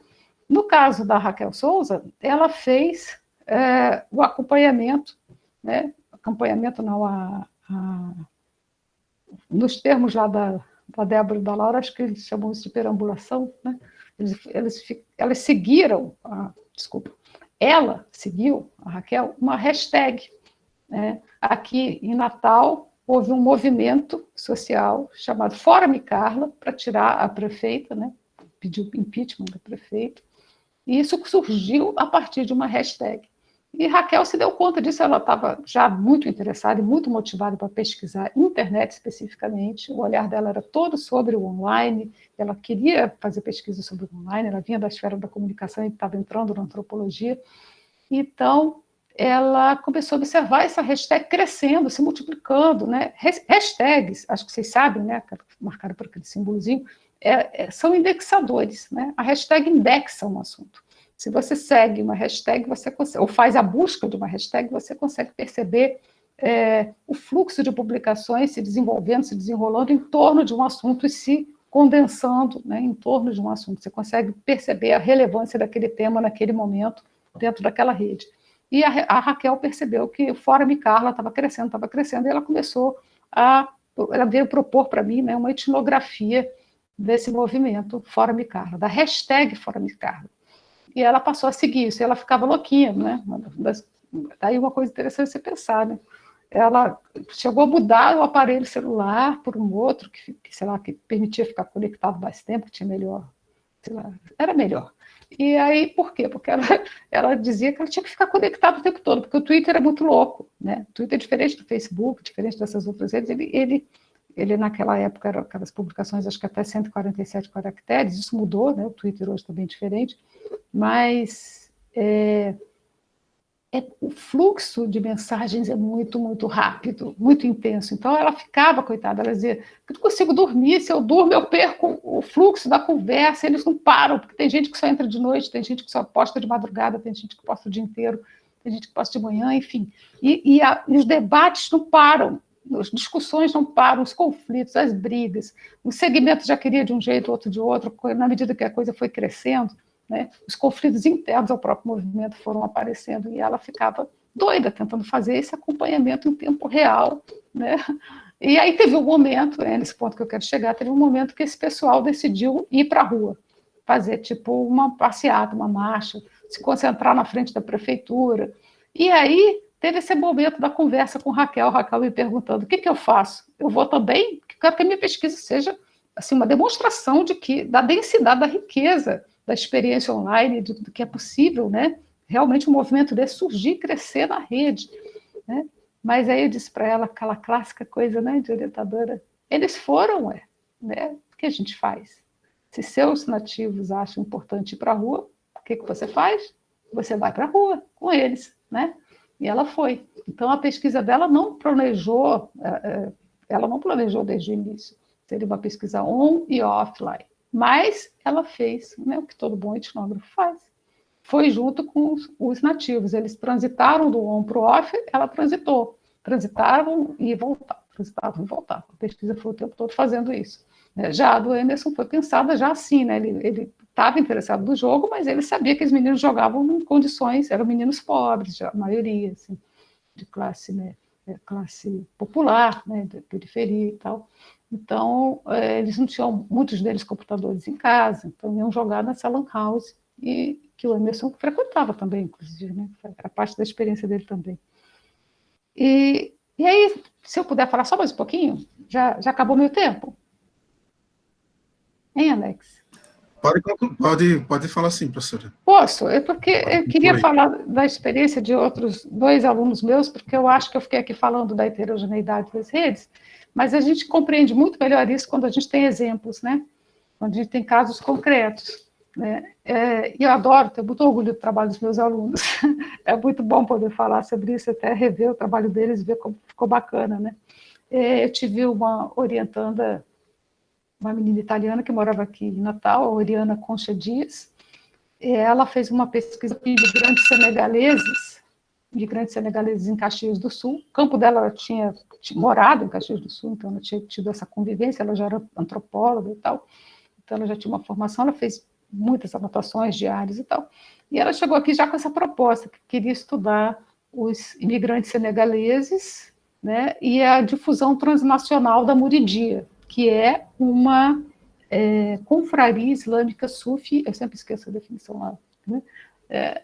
S3: No caso da Raquel Souza, ela fez é, o acompanhamento, né? acompanhamento não, a, a, nos termos lá da, da Débora e da Laura, acho que eles chamam isso de perambulação, né? eles, eles, elas seguiram, a, desculpa, ela seguiu, a Raquel, uma hashtag. Né? Aqui em Natal, houve um movimento social chamado Fora Me Carla, para tirar a prefeita, né? pediu impeachment da prefeita, e isso surgiu a partir de uma hashtag. E Raquel se deu conta disso, ela estava já muito interessada e muito motivada para pesquisar internet especificamente. O olhar dela era todo sobre o online, ela queria fazer pesquisa sobre o online, ela vinha da esfera da comunicação e estava entrando na antropologia. Então, ela começou a observar essa hashtag crescendo, se multiplicando, né? Hashtags, acho que vocês sabem, né? Marcaram por aquele símbolozinho, é, é, são indexadores, né? A hashtag indexa um assunto. Se você segue uma hashtag, você consegue, ou faz a busca de uma hashtag, você consegue perceber é, o fluxo de publicações se desenvolvendo, se desenrolando em torno de um assunto e se condensando né, em torno de um assunto. Você consegue perceber a relevância daquele tema naquele momento dentro daquela rede. E a, a Raquel percebeu que o Fórum Carla estava crescendo, estava crescendo, e ela começou a... Ela veio propor para mim né, uma etnografia desse movimento Fórum Carla, da hashtag Fórum Carla e ela passou a seguir isso, e ela ficava louquinha, né? Daí uma coisa interessante você pensar, né? Ela chegou a mudar o aparelho celular por um outro, que, que sei lá, que permitia ficar conectado mais tempo, tinha melhor, sei lá, era melhor. E aí, por quê? Porque ela, ela dizia que ela tinha que ficar conectada o tempo todo, porque o Twitter é muito louco, né? O Twitter é diferente do Facebook, diferente dessas outras redes, ele, ele, ele naquela época, eram aquelas publicações, acho que até 147 caracteres, isso mudou, né? O Twitter hoje está bem diferente, mas é, é, o fluxo de mensagens é muito, muito rápido, muito intenso. Então, ela ficava, coitada, ela dizia, eu não consigo dormir, se eu durmo, eu perco o fluxo da conversa, eles não param, porque tem gente que só entra de noite, tem gente que só posta de madrugada, tem gente que posta o dia inteiro, tem gente que posta de manhã, enfim. E, e, a, e os debates não param, as discussões não param, os conflitos, as brigas, o segmento já queria de um jeito, outro de outro, na medida que a coisa foi crescendo, né? Os conflitos internos ao próprio movimento foram aparecendo e ela ficava doida tentando fazer esse acompanhamento em tempo real. Né? E aí teve um momento, é nesse ponto que eu quero chegar, teve um momento que esse pessoal decidiu ir para a rua, fazer tipo uma passeata, uma marcha, se concentrar na frente da prefeitura. E aí teve esse momento da conversa com Raquel, Raquel me perguntando, o que, que eu faço? Eu vou também? Quero que a minha pesquisa seja assim, uma demonstração de que da densidade da riqueza da experiência online, do, do que é possível, né? Realmente um movimento desse surgir, crescer na rede, né? Mas aí eu disse para ela aquela clássica coisa, né, de orientadora, eles foram, é, né? O que a gente faz? Se seus nativos acham importante ir para a rua, o que, que você faz? Você vai para a rua com eles, né? E ela foi. Então, a pesquisa dela não planejou, é, é, ela não planejou desde o início. Seria uma pesquisa on e offline. Mas ela fez né, o que todo bom etnógrafo faz. Foi junto com os, os nativos. Eles transitaram do on para o off, ela transitou. Transitaram e voltaram, transitavam e voltavam. A pesquisa foi o tempo todo fazendo isso. Né. Já a do Emerson foi pensada já assim, né? Ele estava interessado no jogo, mas ele sabia que os meninos jogavam em condições, eram meninos pobres, a maioria, assim, de classe, né, é, classe popular, né, de periferia e tal. Então, é, eles não tinham, muitos deles, computadores em casa, então iam jogar nessa lan house, e que o Emerson frequentava também, inclusive, né? era parte da experiência dele também. E, e aí, se eu puder falar só mais um pouquinho, já, já acabou meu tempo? Hein, Alex?
S1: Pode, pode, pode falar sim, professora.
S3: Posso, é porque eu queria falar da experiência de outros dois alunos meus, porque eu acho que eu fiquei aqui falando da heterogeneidade das redes, mas a gente compreende muito melhor isso quando a gente tem exemplos, né? Quando a gente tem casos concretos. Né? É, e eu adoro, tenho muito orgulho do trabalho dos meus alunos. É muito bom poder falar sobre isso, até rever o trabalho deles e ver como ficou bacana, né? É, eu tive uma orientanda, uma menina italiana que morava aqui em Natal, Oriana Concha Dias, ela fez uma pesquisa de imigrantes senegaleses imigrantes senegaleses em Caxias do Sul. O campo dela ela tinha, tinha, morado em Caxias do Sul, então ela tinha tido essa convivência, ela já era antropóloga e tal, então ela já tinha uma formação, ela fez muitas anotações diárias e tal. E ela chegou aqui já com essa proposta, que queria estudar os imigrantes senegaleses né, e a difusão transnacional da Muridia, que é uma é, confraria islâmica sufi, eu sempre esqueço a definição lá, né, é,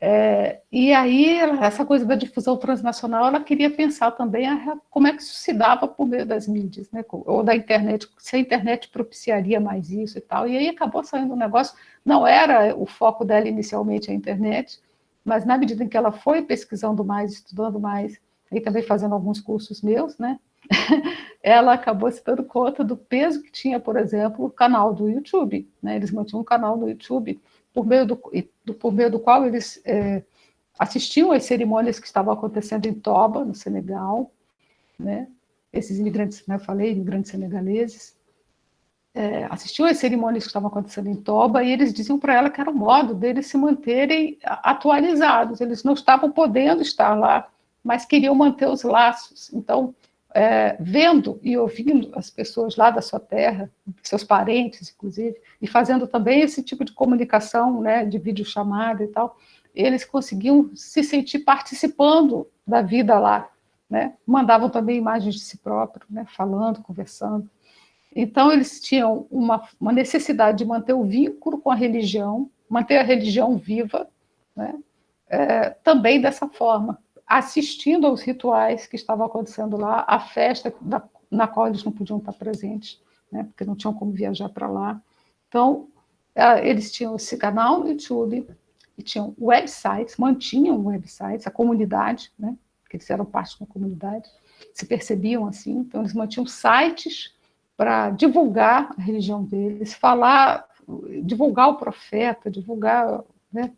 S3: é, e aí, essa coisa da difusão transnacional, ela queria pensar também a, como é que isso se dava por meio das mídias, né, ou da internet, se a internet propiciaria mais isso e tal. E aí acabou saindo um negócio, não era o foco dela inicialmente a internet, mas na medida em que ela foi pesquisando mais, estudando mais, e também fazendo alguns cursos meus, né? ela acabou se dando conta do peso que tinha, por exemplo, o canal do YouTube. Né? Eles mantinham um canal no YouTube por meio do, por meio do qual eles é, assistiam às cerimônias que estavam acontecendo em Toba, no Senegal, né? esses imigrantes, né, eu falei, imigrantes senegaleses, é, assistiam às cerimônias que estavam acontecendo em Toba e eles diziam para ela que era o modo deles se manterem atualizados, eles não estavam podendo estar lá, mas queriam manter os laços. Então, é, vendo e ouvindo as pessoas lá da sua terra, seus parentes, inclusive, e fazendo também esse tipo de comunicação, né, de videochamada e tal, eles conseguiam se sentir participando da vida lá, né? Mandavam também imagens de si próprios, né, falando, conversando. Então, eles tinham uma, uma necessidade de manter o vínculo com a religião, manter a religião viva, né? é, também dessa forma, assistindo aos rituais que estavam acontecendo lá, a festa da, na qual eles não podiam estar presentes, né, porque não tinham como viajar para lá. Então, é, eles tinham esse canal no YouTube, e tinham websites, mantinham websites, a comunidade, né, porque eles eram parte da comunidade, se percebiam assim, então eles mantinham sites para divulgar a religião deles, falar, divulgar o profeta, divulgar, né,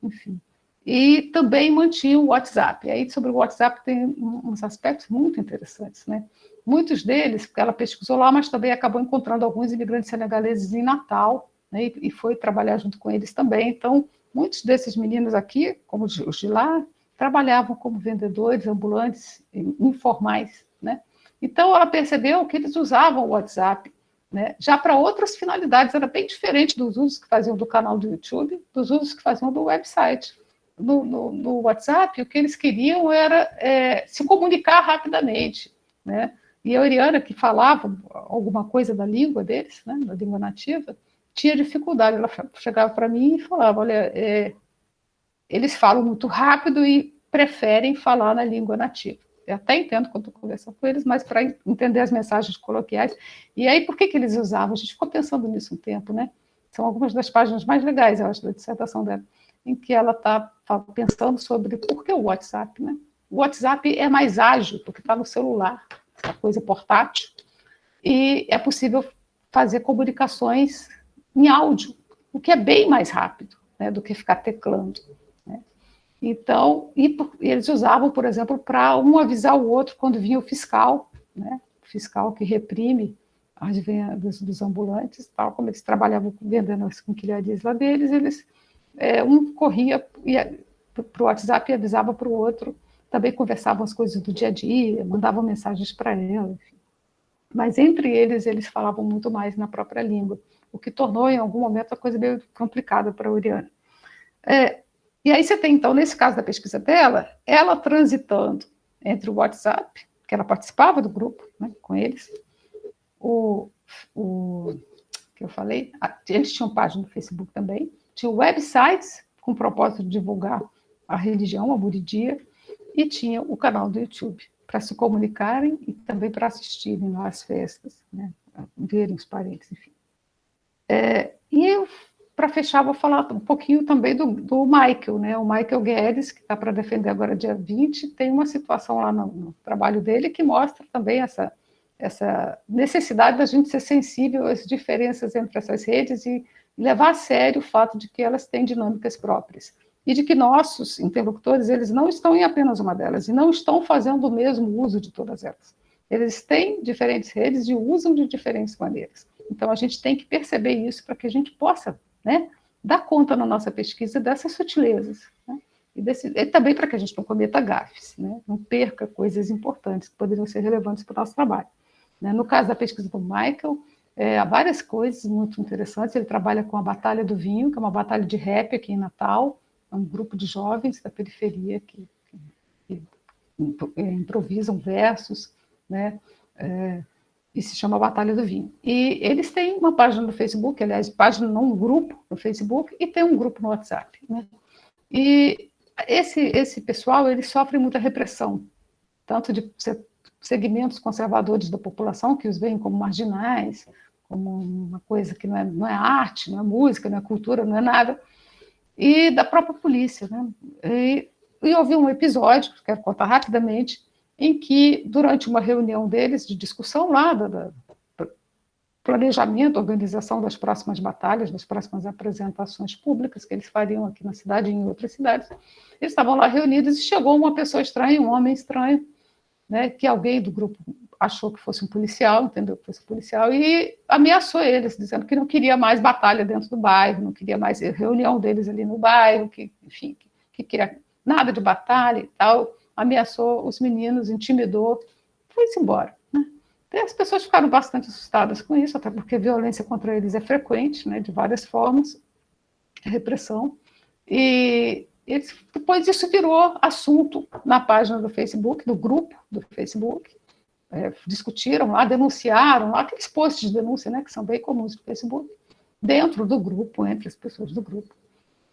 S3: enfim e também mantinha o WhatsApp. E aí, sobre o WhatsApp, tem uns aspectos muito interessantes. Né? Muitos deles, ela pesquisou lá, mas também acabou encontrando alguns imigrantes senegaleses em Natal, né? e, foi trabalhar junto com eles também. Então, muitos desses meninos aqui, como os de lá, trabalhavam como vendedores ambulantes informais. Né? Então, ela percebeu que eles usavam o WhatsApp né? já para outras finalidades, era bem diferente dos usos que faziam do canal do YouTube, dos usos que faziam do website no, no, no WhatsApp, o que eles queriam era é, se comunicar rapidamente, né? E a Oriana, que falava alguma coisa da língua deles, né, da língua nativa, tinha dificuldade. Ela chegava para mim e falava, olha, é, eles falam muito rápido e preferem falar na língua nativa. Eu até entendo quando estou conversando com eles, mas para entender as mensagens coloquiais. E aí, por que, que eles usavam? A gente ficou pensando nisso um tempo, né? São algumas das páginas mais legais, eu acho, da dissertação dela em que ela está pensando sobre por que o WhatsApp, né? O WhatsApp é mais ágil, porque está no celular, essa coisa portátil, e é possível fazer comunicações em áudio, o que é bem mais rápido né, do que ficar teclando. Né? Então, e, e eles usavam, por exemplo, para um avisar o outro quando vinha o fiscal, né? o fiscal que reprime as vendas dos ambulantes, tal como eles trabalhavam vendendo as quinquilharias lá deles, eles é, um corria para o WhatsApp e avisava para o outro, também conversavam as coisas do dia a dia, mandavam mensagens para ela, enfim. Mas entre eles, eles falavam muito mais na própria língua, o que tornou, em algum momento, a coisa meio complicada para a Oriana. É, e aí você tem, então, nesse caso da pesquisa dela, ela transitando entre o WhatsApp, que ela participava do grupo né, com eles, o, o que eu falei, eles tinham página no Facebook também, tinha websites com o propósito de divulgar a religião, a Buridia, e tinha o canal do YouTube para se comunicarem e também para assistirem lá às festas, né, verem os parentes, enfim. É, e eu, para fechar, vou falar um pouquinho também do, do Michael, né, o Michael Guedes, que está para defender agora dia 20, tem uma situação lá no, no trabalho dele que mostra também essa, essa necessidade da gente ser sensível às diferenças entre essas redes e levar a sério o fato de que elas têm dinâmicas próprias e de que nossos interlocutores, eles não estão em apenas uma delas e não estão fazendo o mesmo uso de todas elas. Eles têm diferentes redes e usam de diferentes maneiras. Então, a gente tem que perceber isso para que a gente possa né, dar conta na nossa pesquisa dessas sutilezas. Né, e, desse, e, também para que a gente não cometa gafes, né, não perca coisas importantes que poderiam ser relevantes para o nosso trabalho. Né. No caso da pesquisa do Michael, é, há várias coisas muito interessantes. Ele trabalha com a Batalha do Vinho, que é uma batalha de rap aqui em Natal. É um grupo de jovens da periferia que, que, que improvisam versos, né? É, e se chama Batalha do Vinho. E eles têm uma página no Facebook, aliás, página não um grupo no Facebook, e tem um grupo no WhatsApp. Né? E esse, esse pessoal, eles sofrem muita repressão, tanto de segmentos conservadores da população, que os veem como marginais, como uma coisa que não é, não é arte, não é música, não é cultura, não é nada, e da própria polícia. Né? E, e houve um episódio, que quero contar rapidamente, em que, durante uma reunião deles, de discussão lá, da, planejamento, organização das próximas batalhas, das próximas apresentações públicas que eles fariam aqui na cidade e em outras cidades, eles estavam lá reunidos e chegou uma pessoa estranha, um homem estranho, né, que alguém do grupo achou que fosse um policial, entendeu que fosse um policial, e ameaçou eles, dizendo que não queria mais batalha dentro do bairro, não queria mais reunião deles ali no bairro, que, enfim, que, que queria nada de batalha e tal, ameaçou os meninos, intimidou, foi-se embora. Né? As pessoas ficaram bastante assustadas com isso, até porque violência contra eles é frequente, né, de várias formas, repressão, e depois isso virou assunto na página do Facebook, do grupo do Facebook, é, discutiram lá, denunciaram lá, aqueles posts de denúncia, né, que são bem comuns no Facebook, dentro do grupo, entre as pessoas do grupo.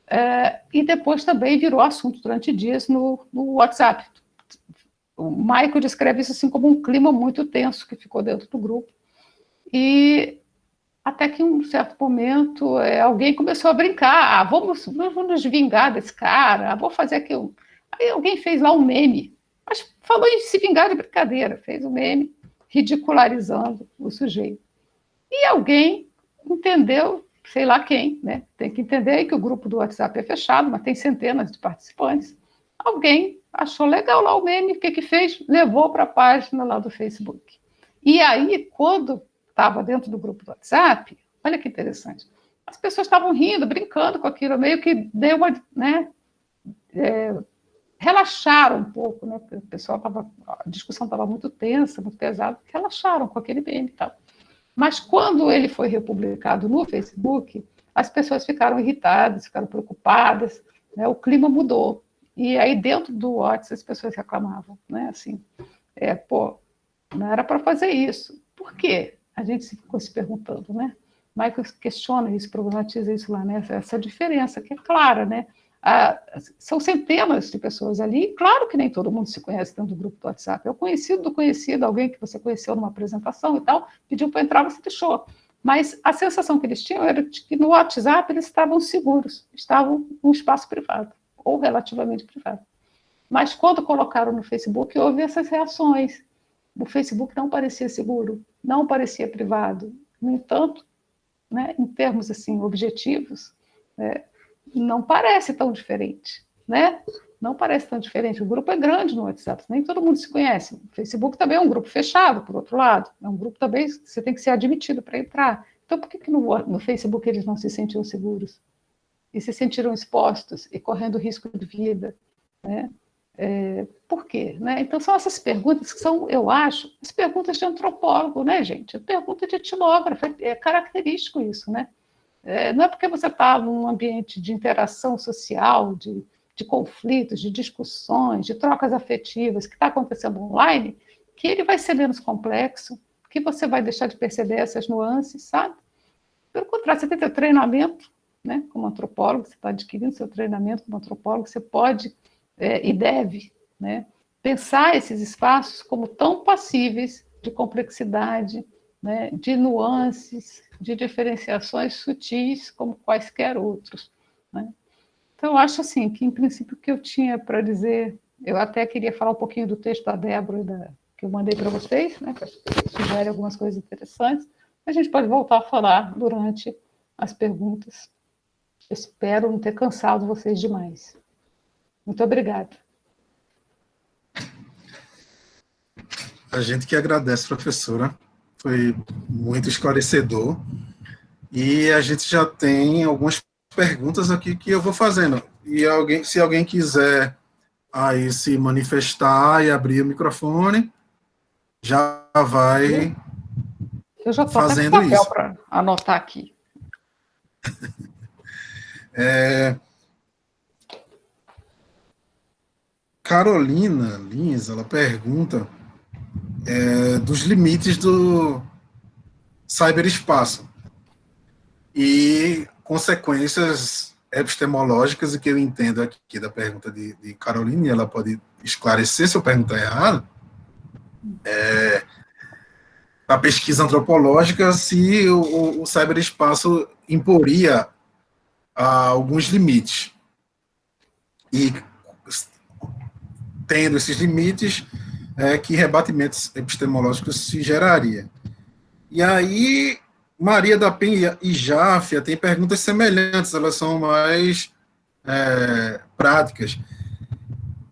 S3: É, e depois também virou assunto durante dias no, no WhatsApp. O Michael descreve isso assim como um clima muito tenso que ficou dentro do grupo. E até que em um certo momento é, alguém começou a brincar, ah, vamos, vamos nos vingar desse cara, ah, vou fazer aquilo. Aí alguém fez lá um meme, mas falou em se vingar de brincadeira, fez um meme ridicularizando o sujeito. E alguém entendeu sei lá quem, né? Tem que entender que o grupo do WhatsApp é fechado, mas tem centenas de participantes. Alguém achou legal lá o meme, o que que fez? Levou para a página lá do Facebook. E aí, quando estava dentro do grupo do WhatsApp, olha que interessante, as pessoas estavam rindo, brincando com aquilo, meio que deu uma, né, é, relaxaram um pouco, né, o pessoal tava, a discussão estava muito tensa, muito pesada, relaxaram com aquele meme e tal. Mas quando ele foi republicado no Facebook, as pessoas ficaram irritadas, ficaram preocupadas, né? o clima mudou. E aí dentro do WhatsApp as pessoas reclamavam, né? Assim, é, pô, não era para fazer isso. Por quê? A gente ficou se perguntando, né? Michael questiona isso, problematiza isso lá, né? Essa diferença que é clara, né? Ah, são centenas de pessoas ali, claro que nem todo mundo se conhece dentro do grupo do WhatsApp, é o conhecido do conhecido, alguém que você conheceu numa apresentação e tal, pediu para entrar, você deixou. Mas a sensação que eles tinham era de que no WhatsApp eles estavam seguros, estavam num espaço privado, ou relativamente privado. Mas quando colocaram no Facebook, houve essas reações. O Facebook não parecia seguro, não parecia privado. No entanto, né, em termos assim objetivos, é, não parece tão diferente, né? Não parece tão diferente. O grupo é grande no WhatsApp, nem todo mundo se conhece. O Facebook também é um grupo fechado, por outro lado. É um grupo também que você tem que ser admitido para entrar. Então, por que, que no, no Facebook eles não se sentiam seguros? E se sentiram expostos e correndo risco de vida, né? É, por quê? Né? Então, são essas perguntas que são, eu acho, as perguntas de antropólogo, né, gente? Pergunta de etnógrafo, é característico isso, né? É, não é porque você está num ambiente de interação social, de, de conflitos, de discussões, de trocas afetivas, que está acontecendo online, que ele vai ser menos complexo, que você vai deixar de perceber essas nuances, sabe? Pelo contrário, você tem seu treinamento, né, como antropólogo, você está adquirindo seu treinamento como antropólogo, você pode é, e deve né, pensar esses espaços como tão passíveis de complexidade, né, de nuances, de diferenciações sutis como quaisquer outros. Né? Então, acho assim, que em princípio o que eu tinha para dizer, eu até queria falar um pouquinho do texto da Débora, da, que eu mandei para vocês, né, sugere algumas coisas interessantes, a gente pode voltar a falar durante as perguntas. Espero não ter cansado vocês demais. Muito obrigada.
S1: A gente que agradece, professora foi muito esclarecedor. E a gente já tem algumas perguntas aqui que eu vou fazendo. E alguém, se alguém quiser aí se manifestar e abrir o microfone, já vai
S3: eu já estou fazendo papel isso. para anotar aqui.
S1: é, Carolina Lins, ela pergunta é, dos limites do cyberespaço e consequências epistemológicas, e que eu entendo aqui da pergunta de, de Carolina, e ela pode esclarecer se eu perguntar errado, é, pesquisa antropológica, se o, o cyberespaço imporia alguns limites. E tendo esses limites, é, que rebatimentos epistemológicos se geraria. E aí, Maria da Penha e Jáfia têm perguntas semelhantes, elas são mais é, práticas.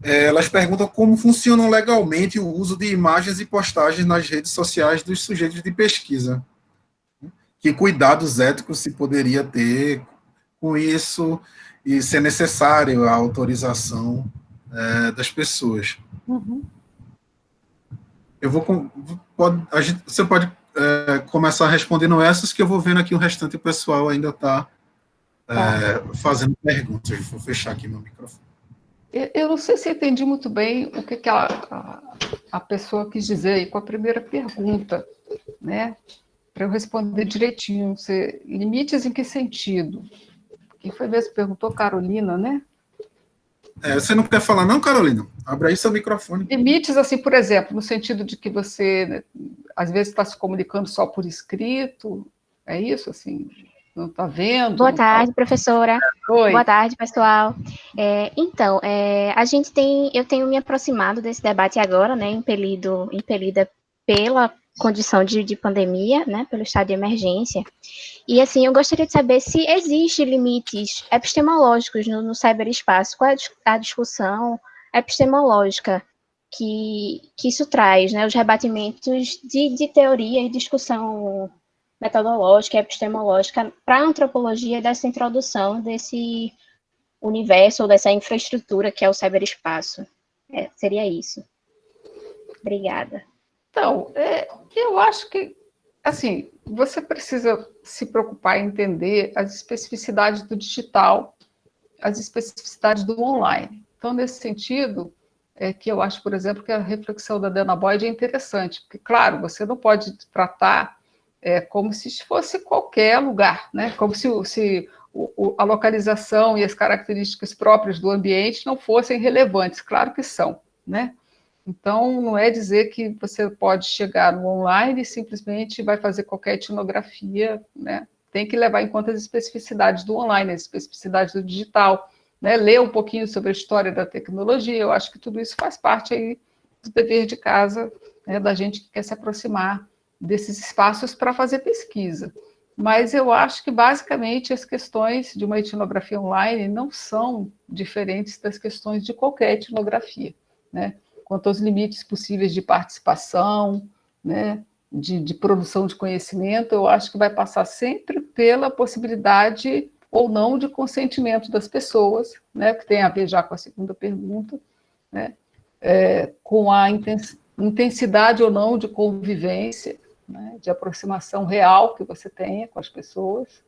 S1: É, elas perguntam como funcionam legalmente o uso de imagens e postagens nas redes sociais dos sujeitos de pesquisa. Que cuidados éticos se poderia ter com isso e se é necessário a autorização é, das pessoas. Uhum. Eu vou. Pode, gente, você pode é, começar respondendo essas, que eu vou vendo aqui o restante o pessoal ainda está é, tá. fazendo perguntas. Vou fechar aqui meu microfone.
S3: Eu não sei se entendi muito bem o que, que a, a, a, pessoa quis dizer aí com a primeira pergunta, né? Para eu responder direitinho. Você, limites em que sentido? Quem foi se perguntou? Carolina, né?
S1: É, você não quer falar, não, Carolina? Abre aí seu microfone.
S3: Limites, assim, por exemplo, no sentido de que você, né, às vezes, está se comunicando só por escrito, é isso, assim? Não está vendo?
S4: Boa tarde, tá... professora. Oi. Boa tarde, pessoal. É, então, é, a gente tem, eu tenho me aproximado desse debate agora, né, impelido, impelida pela condição de, de pandemia, né, pelo estado de emergência. E, assim, eu gostaria de saber se existe limites epistemológicos no, no cyberespaço, qual é a discussão epistemológica que, que isso traz, né, os rebatimentos de, de teoria e discussão metodológica, epistemológica para a antropologia dessa introdução desse universo ou dessa infraestrutura que é o cyberespaço. É, seria isso. Obrigada.
S3: Então, é, eu acho que, assim, você precisa se preocupar em entender as especificidades do digital, as especificidades do online. Então, nesse sentido, é que eu acho, por exemplo, que a reflexão da Dana Boyd é interessante, porque, claro, você não pode tratar é, como se fosse qualquer lugar, né? como se, se o, a localização e as características próprias do ambiente não fossem relevantes, claro que são, né? Então, não é dizer que você pode chegar no online e simplesmente vai fazer qualquer etnografia, né? Tem que levar em conta as especificidades do online, as especificidades do digital, né? Ler um pouquinho sobre a história da tecnologia, eu acho que tudo isso faz parte aí do dever de casa né, da gente que quer se aproximar desses espaços para fazer pesquisa. Mas eu acho que, basicamente, as questões de uma etnografia online não são diferentes das questões de qualquer etnografia, né? Quanto aos limites possíveis de participação, né, de, de, produção de conhecimento, eu acho que vai passar sempre pela possibilidade ou não de consentimento das pessoas, né, que tem a ver já com a segunda pergunta, né, é, com a intensidade ou não de convivência, né, de aproximação real que você tenha com as pessoas.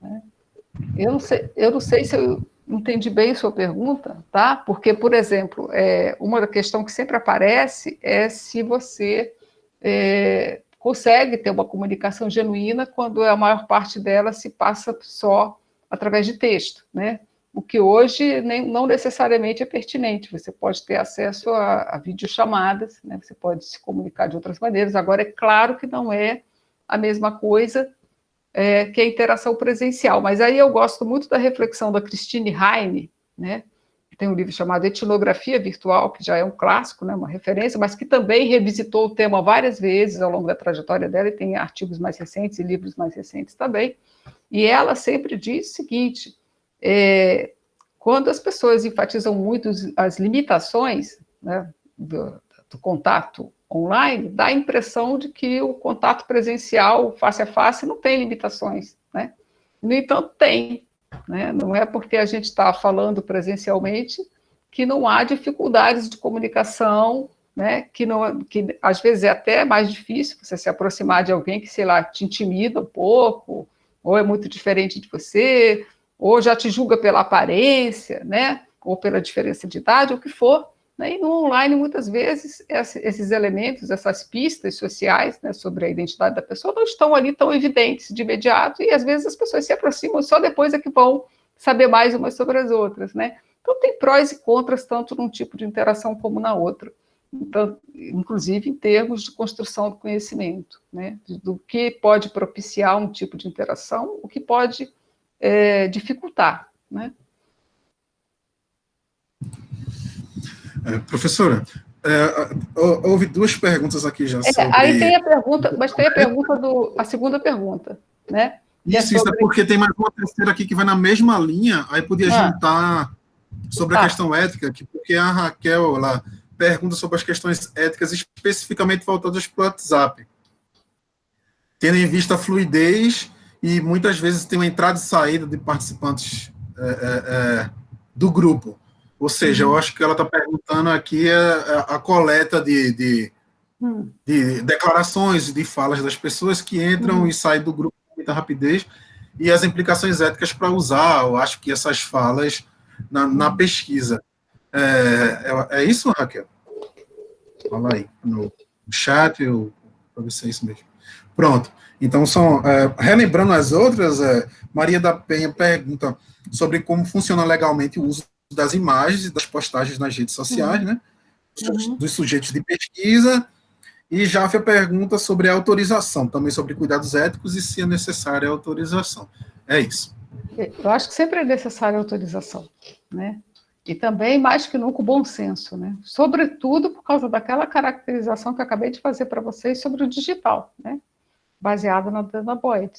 S3: Né. Eu, não sei, eu não sei se eu entendi bem sua pergunta, tá? Porque, por exemplo, é, uma questão que sempre aparece é se você é, consegue ter uma comunicação genuína quando a maior parte dela se passa só através de texto, né? O que hoje nem, não necessariamente é pertinente. Você pode ter acesso a, a videochamadas, né? Você pode se comunicar de outras maneiras. Agora, é claro que não é a mesma coisa é, que é a interação presencial. Mas aí eu gosto muito da reflexão da Christine Heine, né, tem um livro chamado Etnografia Virtual, que já é um clássico, né, uma referência, mas que também revisitou o tema várias vezes ao longo da trajetória dela, e tem artigos mais recentes e livros mais recentes também. E ela sempre diz o seguinte, é, quando as pessoas enfatizam muito as limitações né, do, do contato online, dá a impressão de que o contato presencial, face a face, não tem limitações, né? No entanto, tem, né? Não é porque a gente está falando presencialmente que não há dificuldades de comunicação, né? Que, não, que às vezes é até mais difícil você se aproximar de alguém que, sei lá, te intimida um pouco, ou é muito diferente de você, ou já te julga pela aparência, né? Ou pela diferença de idade, o que for? E no online, muitas vezes, esses elementos, essas pistas sociais né, sobre a identidade da pessoa não estão ali tão evidentes de imediato, e às vezes as pessoas se aproximam só depois é que vão saber mais umas sobre as outras. Né? Então, tem prós e contras, tanto num tipo de interação como na outra. Então, inclusive em termos de construção do conhecimento, né? do que pode propiciar um tipo de interação, o que pode é, dificultar. Né?
S1: É, professora, é, houve duas perguntas aqui já
S3: é,
S1: sobre...
S3: Aí tem a pergunta, mas tem a pergunta do... a segunda pergunta, né?
S1: Isso, é sobre... isso é porque tem mais uma terceira aqui que vai na mesma linha, aí podia ah. juntar sobre a questão ética, que, porque a Raquel ela pergunta sobre as questões éticas especificamente voltadas para o WhatsApp. Tendo em vista a fluidez e muitas vezes tem uma entrada e saída de participantes é, é, do grupo. Ou seja, uhum. eu acho que ela está perguntando aqui a, a, a coleta de, de, uhum. de, declarações, de falas das pessoas que entram uhum. e saem do grupo com muita rapidez e as implicações éticas para usar, eu acho que essas falas na, na hum. pesquisa. É, é, é, isso, Raquel? Fala aí no chat, para ver se é isso mesmo. Pronto. Então, são, é, relembrando as outras, é, Maria da Penha pergunta sobre como funciona legalmente o uso das imagens e das postagens nas redes sociais, uhum. né? Uhum. Dos sujeitos de pesquisa. E Jáfia pergunta sobre autorização, também sobre cuidados éticos e se é necessária a autorização. É isso.
S3: Eu acho que sempre é necessária a autorização, né? E também, mais que nunca, o bom senso, né? Sobretudo por causa daquela caracterização que eu acabei de fazer para vocês sobre o digital, né? Baseada na Dana Boyd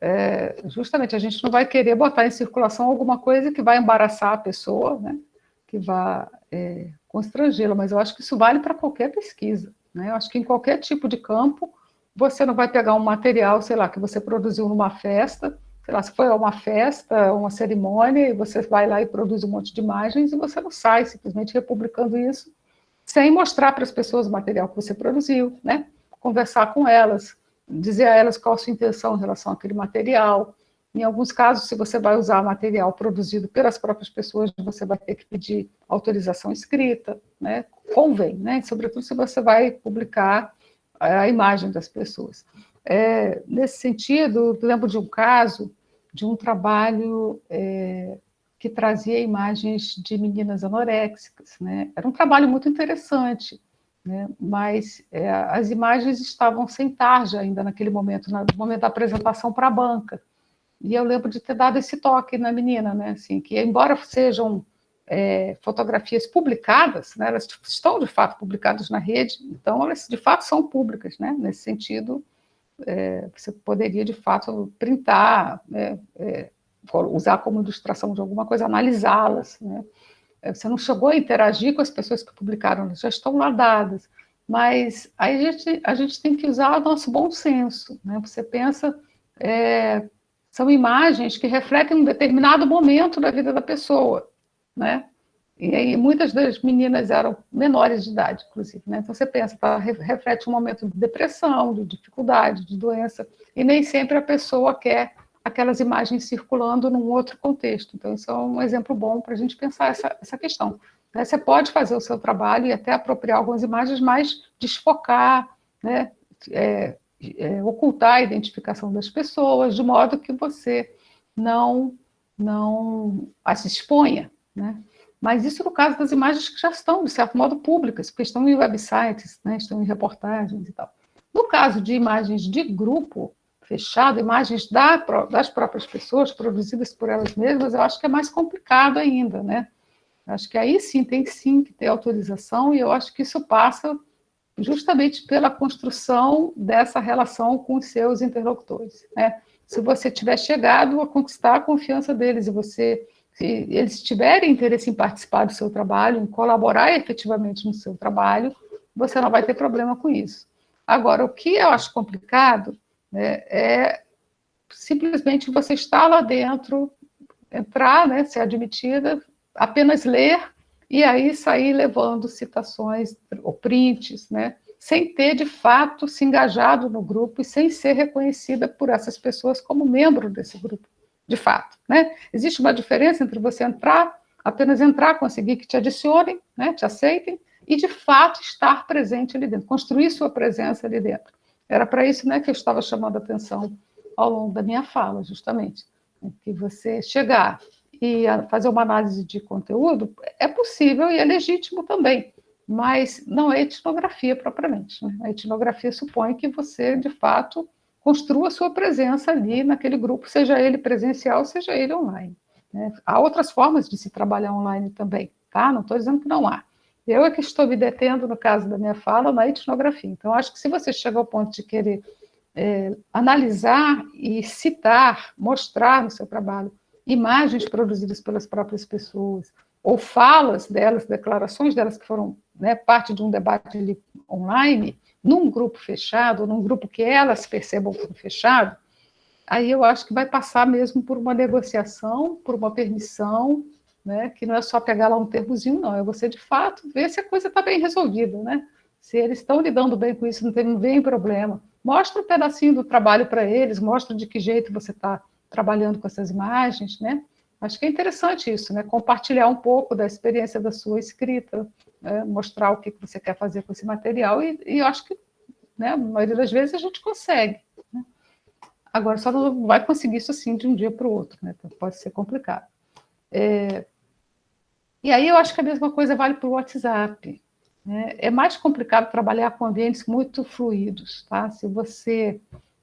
S3: é, justamente a gente não vai querer botar em circulação alguma coisa que vai embaraçar a pessoa, né? que vai é, constrangê-la, mas eu acho que isso vale para qualquer pesquisa. Né? Eu acho que em qualquer tipo de campo, você não vai pegar um material, sei lá, que você produziu numa festa, sei lá, se foi uma festa, uma cerimônia, e você vai lá e produz um monte de imagens, e você não sai simplesmente republicando isso, sem mostrar para as pessoas o material que você produziu, né? Conversar com elas, dizer a elas qual a sua intenção em relação àquele material. Em alguns casos, se você vai usar material produzido pelas próprias pessoas, você vai ter que pedir autorização escrita, né? convém, né? sobretudo se você vai publicar a imagem das pessoas. É, nesse sentido, lembro de um caso, de um trabalho é, que trazia imagens de meninas anoréxicas. Né? Era um trabalho muito interessante, né? mas é, as imagens estavam sem tarja ainda naquele momento, no momento da apresentação para a banca. E eu lembro de ter dado esse toque na menina, né? assim, que embora sejam é, fotografias publicadas, né? elas estão de fato publicadas na rede, então elas de fato são públicas, né? nesse sentido, é, você poderia de fato printar, né? É, usar como ilustração de alguma coisa, analisá-las, né? É, você não chegou a interagir com as pessoas que publicaram, já estão lá dadas. Mas aí a gente, a gente tem que usar o nosso bom senso. Né? Você pensa, é, são imagens que refletem um determinado momento da vida da pessoa. Né? E aí muitas das meninas eram menores de idade, inclusive. Né? Então você pensa, tá, reflete um momento de depressão, de dificuldade, de doença, e nem sempre a pessoa quer aquelas imagens circulando num outro contexto. Então, isso é um exemplo bom para a gente pensar essa, essa questão. Né? Você pode fazer o seu trabalho e até apropriar algumas imagens, mas desfocar, né? É, é, ocultar a identificação das pessoas, de modo que você não, não as exponha. Né? Mas isso no caso das imagens que já estão, de certo modo, públicas, porque estão em websites, né? estão em reportagens e tal. No caso de imagens de grupo, fechado, imagens da, das próprias pessoas, produzidas por elas mesmas, eu acho que é mais complicado ainda, né? Acho que aí sim tem sim que ter autorização, e eu acho que isso passa justamente pela construção dessa relação com os seus interlocutores, né? Se você tiver chegado a conquistar a confiança deles, e você, se eles tiverem interesse em participar do seu trabalho, em colaborar efetivamente no seu trabalho, você não vai ter problema com isso. Agora, o que eu acho complicado né, é simplesmente você estar lá dentro, entrar, né, ser admitida, apenas ler e aí sair levando citações ou prints, né, sem ter de fato se engajado no grupo e sem ser reconhecida por essas pessoas como membro desse grupo, de fato. Né? Existe uma diferença entre você entrar, apenas entrar, conseguir que te adicionem, né, te aceitem, e de fato estar presente ali dentro, construir sua presença ali dentro. Era para isso né, que eu estava chamando a atenção ao longo da minha fala, justamente. Né, que você chegar e fazer uma análise de conteúdo é possível e é legítimo também, mas não é etnografia propriamente. Né? A etnografia supõe que você, de fato, construa sua presença ali naquele grupo, seja ele presencial, seja ele online. Né? Há outras formas de se trabalhar online também, tá? Não estou dizendo que não há, Eu é que estou me detendo, no caso da minha fala, na etnografia. Então, acho que se você chega ao ponto de querer é, analisar e citar, mostrar no seu trabalho imagens produzidas pelas próprias pessoas, ou falas delas, declarações delas que foram né, parte de um debate online, num grupo fechado, num grupo que elas percebam como fechado, aí eu acho que vai passar mesmo por uma negociação, por uma permissão, né, que não é só pegar lá um termozinho, não, é você, de fato, ver se a coisa está bem resolvida, né? Se eles estão lidando bem com isso, não tem, vem problema. Mostra um pedacinho do trabalho para eles, mostra de que jeito você está trabalhando com essas imagens, né? Acho que é interessante isso, né? Compartilhar um pouco da experiência da sua escrita, né? mostrar o que você quer fazer com esse material, e, e acho que, né, a maioria das vezes, a gente consegue. Né? Agora, só não vai conseguir isso assim de um dia para o outro, né? Então, pode ser complicado. É, e aí eu acho que a mesma coisa vale para o WhatsApp. Né? É mais complicado trabalhar com ambientes muito fluidos. Tá? Se você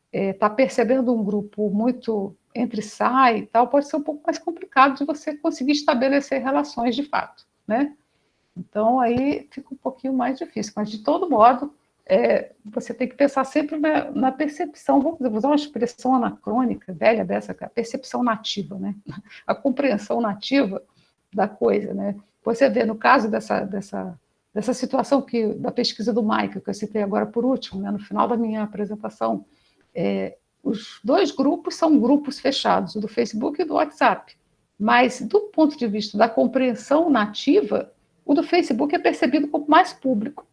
S3: está é, percebendo um grupo muito entre sai e tal, pode ser um pouco mais complicado de você conseguir estabelecer relações de fato. Né? Então, aí fica um pouquinho mais difícil. Mas, de todo modo, é, você tem que pensar sempre na, na percepção, vamos usar uma expressão anacrônica, velha dessa, a percepção nativa, né? a compreensão nativa da coisa, né? Você vê, no caso dessa, dessa, dessa situação que, da pesquisa do Michael, que eu citei agora por último, né, no final da minha apresentação, é, os dois grupos são grupos fechados, o do Facebook e do WhatsApp. Mas, do ponto de vista da compreensão nativa, o do Facebook é percebido como mais público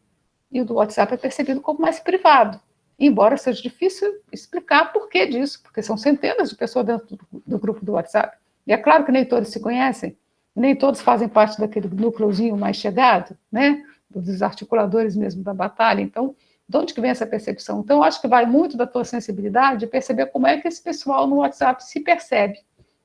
S3: e o do WhatsApp é percebido como mais privado. Embora seja difícil explicar por que disso, porque são centenas de pessoas dentro do, do grupo do WhatsApp. E é claro que nem todos se conhecem, nem todos fazem parte daquele núcleozinho mais chegado, né? dos articuladores mesmo da batalha. Então, de onde que vem essa percepção? Então, acho que vai muito da tua sensibilidade de perceber como é que esse pessoal no WhatsApp se percebe,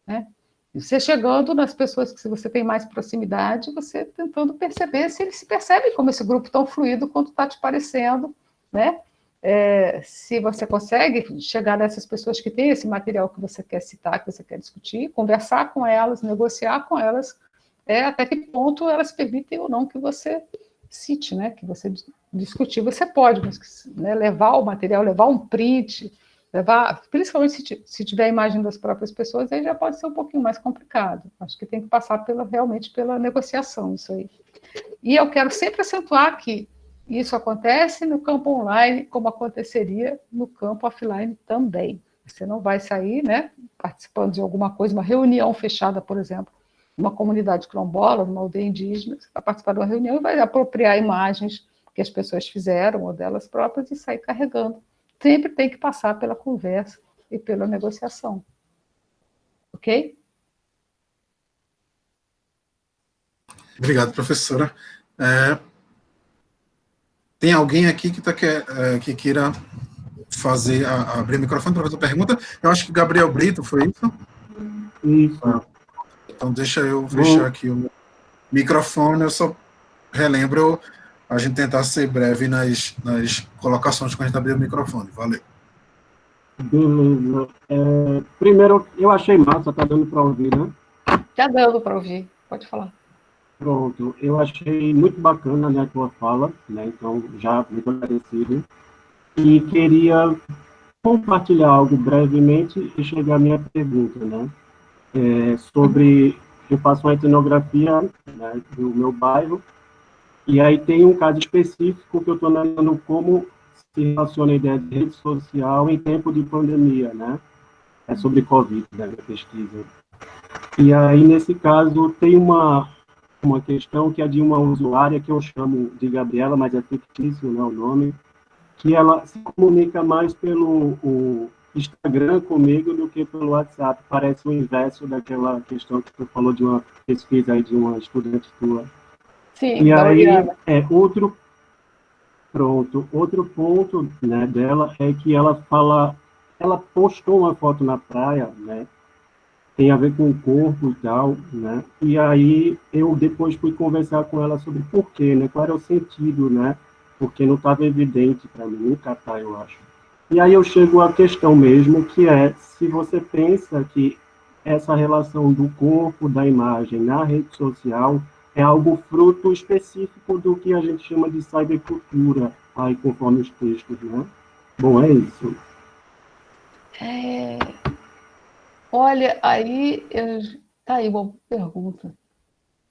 S3: né? Você chegando nas pessoas que você tem mais proximidade, você tentando perceber se eles se percebem como esse grupo tão fluido quanto está te parecendo, né? É, se você consegue chegar nessas pessoas que têm esse material que você quer citar, que você quer discutir, conversar com elas, negociar com elas, é, até que ponto elas permitem ou não que você cite, né, que você discutir, você pode, mas né, levar o material, levar um print, levar, principalmente se, se tiver a imagem das próprias pessoas, aí já pode ser um pouquinho mais complicado. Acho que tem que passar pela, realmente pela negociação, isso aí. E eu quero sempre acentuar que isso acontece no campo online, como aconteceria no campo offline também. Você não vai sair, né, participando de alguma coisa, uma reunião fechada, por exemplo, uma comunidade quilombola, numa aldeia indígena, você vai participar de uma reunião e vai apropriar imagens que as pessoas fizeram ou delas próprias e sair carregando. Sempre tem que passar pela conversa e pela negociação. Ok?
S1: Obrigado, professora. É, tem alguém aqui que, tá, que, é, que queira fazer, a, abrir o microfone para fazer a pergunta? Eu acho que Gabriel Brito foi isso?
S5: Isso. Ah.
S1: Então, deixa eu fechar aqui o microfone. Eu só relembro a gente tentar ser breve nas, nas colocações quando a gente abrir o microfone. Valeu.
S5: Beleza. É, primeiro, eu achei massa, tá dando para ouvir, né?
S3: Já dando para ouvir, pode falar.
S5: Pronto, eu achei muito bacana né, a tua fala, né, então já muito agradecido. E queria compartilhar algo brevemente e chegar à minha pergunta, né? É, sobre. Eu faço uma etnografia né, do meu bairro, e aí tem um caso específico que eu estou analisando como se relaciona a ideia de rede social em tempo de pandemia, né? É sobre Covid, né, a pesquisa. E aí, nesse caso, tem uma, uma questão que é de uma usuária que eu chamo de Gabriela, mas é fictício né, o nome, que ela se comunica mais pelo o, Instagram comigo do que pelo WhatsApp. Parece o inverso daquela questão que tu falou de uma pesquisa aí de uma estudante tua.
S3: Sim,
S5: e aí, é, outro, pronto, outro ponto né, dela é que ela fala, ela postou uma foto na praia, né, tem a ver com o corpo e tal, né, e aí eu depois fui conversar com ela sobre por quê, né, qual era o sentido, né, porque não estava evidente para mim, tá, eu acho. E aí eu chego à questão mesmo, que é se você pensa que essa relação do corpo, da imagem na rede social é algo fruto específico do que a gente chama de cybercultura, aí conforme os textos, né? Bom, é isso.
S3: É... Olha, aí, eu... tá aí uma pergunta,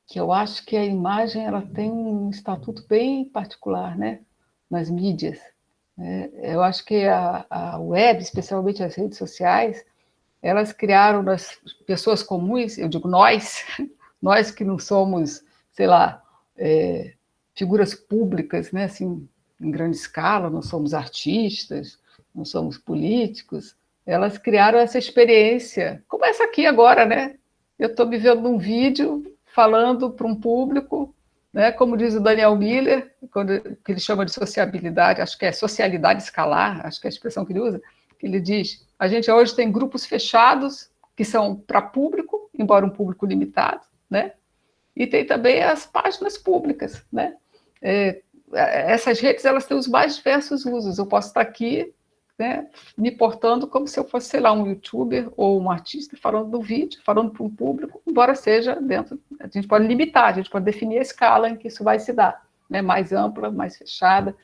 S3: que eu acho que a imagem ela tem um estatuto bem particular, né? Nas mídias. Né? Eu acho que a, a web, especialmente as redes sociais, elas criaram nas pessoas comuns, eu digo nós, nós que não somos, sei lá, é, figuras públicas, né, assim, em grande escala, não somos artistas, não somos políticos, elas criaram essa experiência, como essa aqui agora, né? Eu estou me vendo num vídeo falando para um público, né? como diz o Daniel Miller, quando, que ele chama de sociabilidade, acho que é socialidade escalar, acho que é a expressão que ele usa, que ele diz, a gente hoje tem grupos fechados, que são para público, embora um público limitado, né? E tem também as páginas públicas, né? É, essas redes, elas têm os mais diversos usos. Eu posso estar aqui, né, me portando como se eu fosse, sei lá, um youtuber ou um artista falando do vídeo, falando para um público, embora seja dentro, a gente pode limitar, a gente pode definir a escala em que isso vai se dar, né, mais ampla, mais fechada,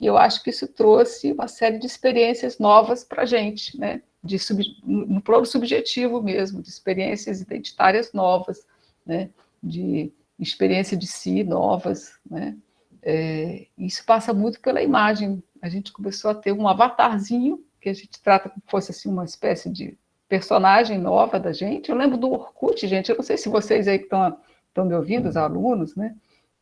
S3: e eu acho que isso trouxe uma série de experiências novas para a gente, né? de sub, no plano subjetivo mesmo, de experiências identitárias novas, né? de experiência de si novas. Né? É, isso passa muito pela imagem. A gente começou a ter um avatarzinho, que a gente trata como se fosse assim, uma espécie de personagem nova da gente. Eu lembro do Orkut, gente, eu não sei se vocês aí que estão me ouvindo, os alunos, né?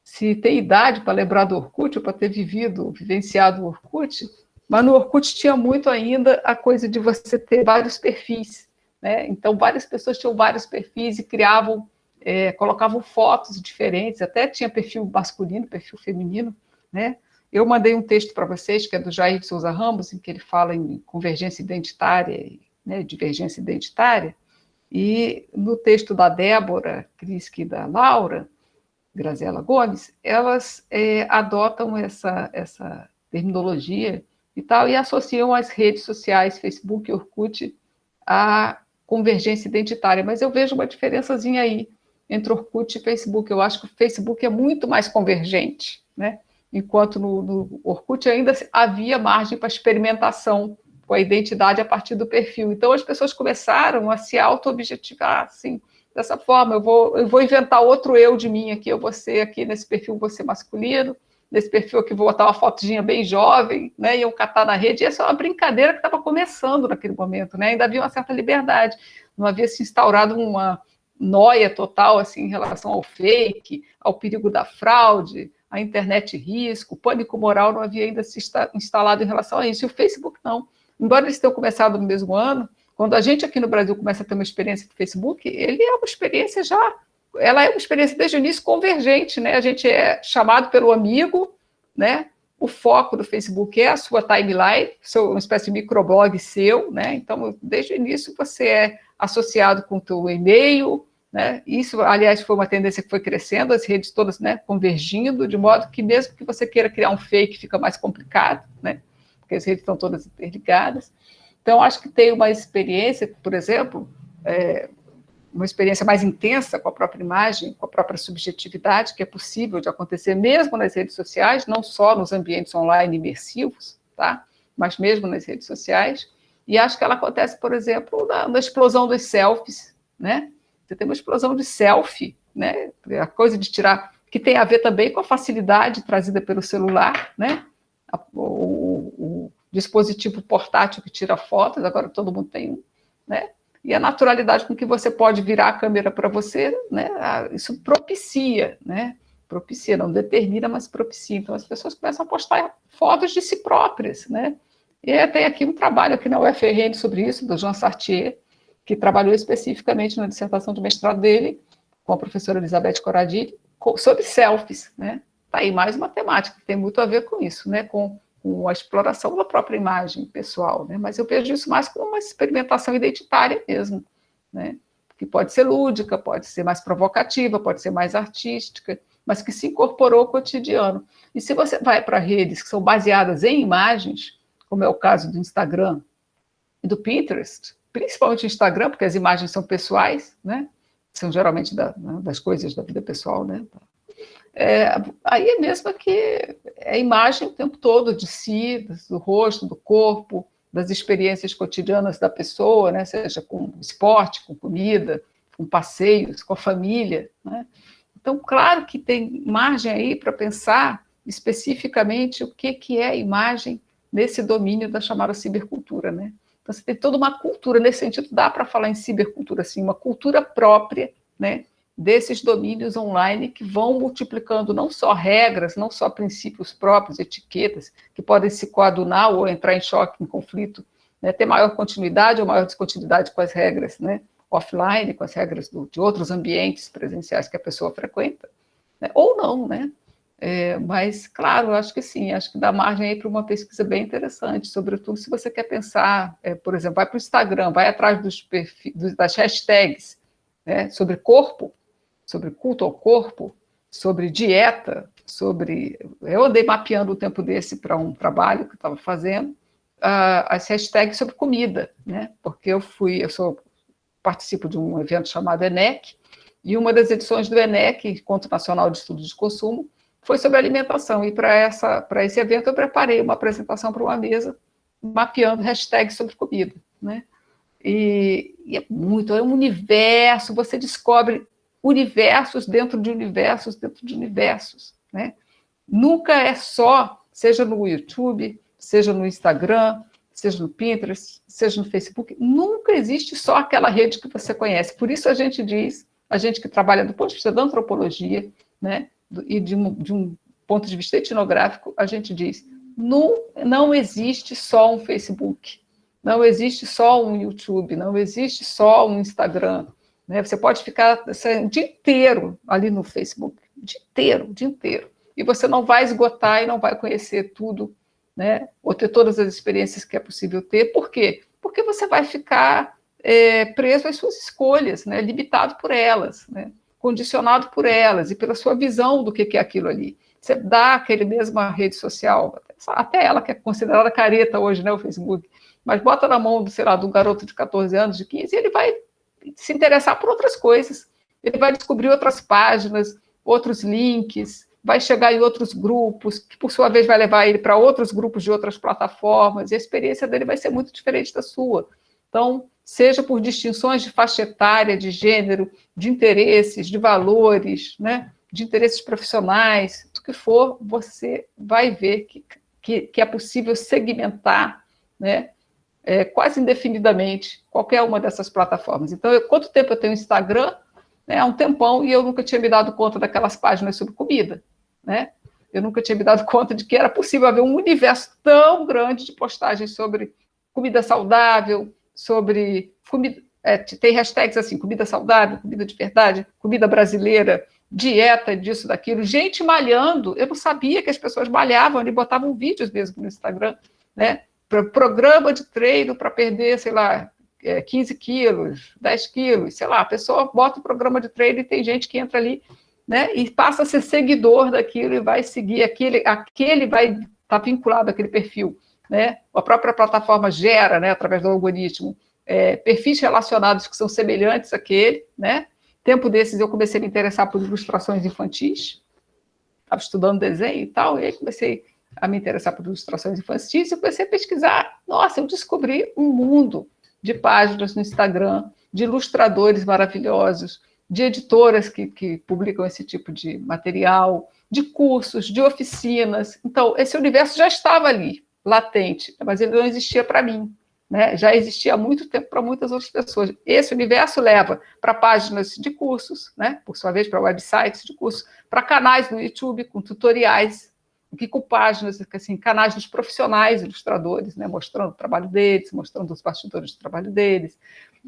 S3: se tem idade para lembrar do Orkut, ou para ter vivido, vivenciado o Orkut, mas no Orkut tinha muito ainda a coisa de você ter vários perfis, né? Então, várias pessoas tinham vários perfis e criavam, é, colocavam fotos diferentes, até tinha perfil masculino, perfil feminino, né? Eu mandei um texto para vocês, que é do Jair de Souza Ramos, em que ele fala em convergência identitária, né, divergência identitária, e no texto da Débora Kriski e da Laura, Graziela Gomes, elas é, adotam essa, essa terminologia e tal, e associam as redes sociais, Facebook e Orkut, à convergência identitária. Mas eu vejo uma diferençazinha aí entre Orkut e Facebook. Eu acho que o Facebook é muito mais convergente, né? Enquanto no, no Orkut ainda havia margem para experimentação com a identidade a partir do perfil. Então, as pessoas começaram a se auto-objetivar, assim, dessa forma, eu vou, eu vou inventar outro eu de mim aqui, eu vou ser aqui nesse perfil, vou ser masculino, nesse perfil aqui vou botar uma fotinha bem jovem, né, e eu catar na rede, e essa é uma brincadeira que estava começando naquele momento, né, ainda havia uma certa liberdade, não havia se instaurado uma noia total, assim, em relação ao fake, ao perigo da fraude, a internet risco, o pânico moral não havia ainda se instalado em relação a isso, e o Facebook não. Embora eles tenham começado no mesmo ano, quando a gente aqui no Brasil começa a ter uma experiência com o Facebook, ele é uma experiência já, ela é uma experiência desde o início convergente, né? A gente é chamado pelo amigo, né? O foco do Facebook é a sua timeline, seu, uma espécie de microblog seu, né? Então, desde o início você é associado com o teu e-mail, né? Isso, aliás, foi uma tendência que foi crescendo, as redes todas, né, convergindo, de modo que mesmo que você queira criar um fake, fica mais complicado, né? Porque as redes estão todas interligadas. Então, acho que tem uma experiência, por exemplo, é, uma experiência mais intensa com a própria imagem, com a própria subjetividade, que é possível de acontecer mesmo nas redes sociais, não só nos ambientes online imersivos, tá? mas mesmo nas redes sociais. E acho que ela acontece, por exemplo, na, na explosão dos selfies, né? Você tem uma explosão de selfie, né? A coisa de tirar, que tem a ver também com a facilidade trazida pelo celular, né? o, o, dispositivo portátil que tira fotos, agora todo mundo tem um, né? E a naturalidade com que você pode virar a câmera para você, né? Isso propicia, né? Propicia, não determina, mas propicia. Então as pessoas começam a postar fotos de si próprias, né? E tem aqui um trabalho aqui na UFRN sobre isso, do Jean Sartier, que trabalhou especificamente na dissertação de mestrado dele, com a professora Elizabeth Corradini, sobre selfies, né? Tá aí mais uma temática que tem muito a ver com isso, né? Com com a exploração da própria imagem pessoal, né? mas eu vejo isso mais como uma experimentação identitária mesmo, né? que pode ser lúdica, pode ser mais provocativa, pode ser mais artística, mas que se incorporou ao cotidiano. E se você vai para redes que são baseadas em imagens, como é o caso do Instagram e do Pinterest, principalmente Instagram, porque as imagens são pessoais, né? são geralmente da, né, das coisas da vida pessoal, né? é, aí é mesmo que é imagem o tempo todo de si, do rosto, do corpo, das experiências cotidianas da pessoa, né? seja com esporte, com comida, com passeios, com a família. Né? Então, claro que tem margem aí para pensar especificamente o que, que é imagem nesse domínio da chamada cibercultura. Né? Então, você tem toda uma cultura, nesse sentido, dá para falar em cibercultura, assim, uma cultura própria, né? desses domínios online que vão multiplicando não só regras, não só princípios próprios, etiquetas, que podem se coadunar ou entrar em choque, em conflito, né, ter maior continuidade ou maior descontinuidade com as regras né, offline, com as regras do, de outros ambientes presenciais que a pessoa frequenta, né, ou não, né? É, mas, claro, acho que sim, acho que dá margem aí para uma pesquisa bem interessante, sobretudo se você quer pensar, é, por exemplo, vai para o Instagram, vai atrás dos perfis, das hashtags né, sobre corpo, sobre culto ao corpo, sobre dieta, sobre... Eu andei mapeando o tempo desse para um trabalho que estava fazendo, uh, as hashtags sobre comida, né? Porque eu fui, eu sou, participo de um evento chamado ENEC, e uma das edições do ENEC, Encontro Nacional de Estudos de Consumo, foi sobre alimentação, e para esse evento eu preparei uma apresentação para uma mesa, mapeando hashtags sobre comida, né? E, e, é muito, é um universo, você descobre universos dentro de universos dentro de universos. Né? Nunca é só, seja no YouTube, seja no Instagram, seja no Pinterest, seja no Facebook, nunca existe só aquela rede que você conhece. Por isso a gente diz, a gente que trabalha do ponto de vista da antropologia, né, e de um, de um ponto de vista etnográfico, a gente diz, não, não existe só um Facebook, não existe só um YouTube, não existe só um Instagram, né? Você pode ficar assim, o dia inteiro ali no Facebook, o dia inteiro, o dia inteiro. E você não vai esgotar e não vai conhecer tudo, né? ou ter todas as experiências que é possível ter. Por quê? Porque você vai ficar é, preso às suas escolhas, né? limitado por elas, né? Condicionado por elas e pela sua visão do que é aquilo ali. Você dá aquele mesma rede social, até ela que é considerada careta hoje, né, o Facebook, mas bota na mão, sei lá, do garoto de 14 anos, de 15, e ele vai se interessar por outras coisas. Ele vai descobrir outras páginas, outros links, vai chegar em outros grupos, que por sua vez vai levar ele para outros grupos de outras plataformas, e a experiência dele vai ser muito diferente da sua. Então, seja por distinções de faixa etária, de gênero, de interesses, de valores, né, de interesses profissionais, o que for, você vai ver que, que, que é possível segmentar né, é, quase indefinidamente qualquer uma dessas plataformas. Então, eu, quanto tempo eu tenho Instagram? Né, há um tempão, e eu nunca tinha me dado conta daquelas páginas sobre comida. Né? Eu nunca tinha me dado conta de que era possível haver um universo tão grande de postagens sobre comida saudável, sobre comida, é, tem hashtags assim, comida saudável, comida de verdade, comida brasileira, dieta disso, daquilo, gente malhando, eu não sabia que as pessoas malhavam, e botavam vídeos mesmo no Instagram, né? programa de treino para perder, sei lá, 15 é, quilos, 10 quilos, sei lá, a pessoa bota o programa de treino e tem gente que entra ali, né, e passa a ser seguidor daquilo e vai seguir aquele, aquele vai estar tá vinculado àquele perfil, né, a própria plataforma gera, né, através do algoritmo, é, perfis relacionados que são semelhantes àquele, né, tempo desses eu comecei a me interessar por ilustrações infantis, estava estudando desenho e tal, e aí comecei a me interessar por ilustrações infantis, e comecei a pesquisar. Nossa, eu descobri um mundo de páginas no Instagram, de ilustradores maravilhosos, de editoras que, que publicam esse tipo de material, de cursos, de oficinas. Então, esse universo já estava ali, latente, mas ele não existia para mim. Né? Já existia há muito tempo para muitas outras pessoas. Esse universo leva para páginas de cursos, né? por sua vez, para websites de cursos, para canais no YouTube com tutoriais que com páginas, assim, canais dos profissionais ilustradores, né, mostrando o trabalho deles, mostrando os bastidores do trabalho deles,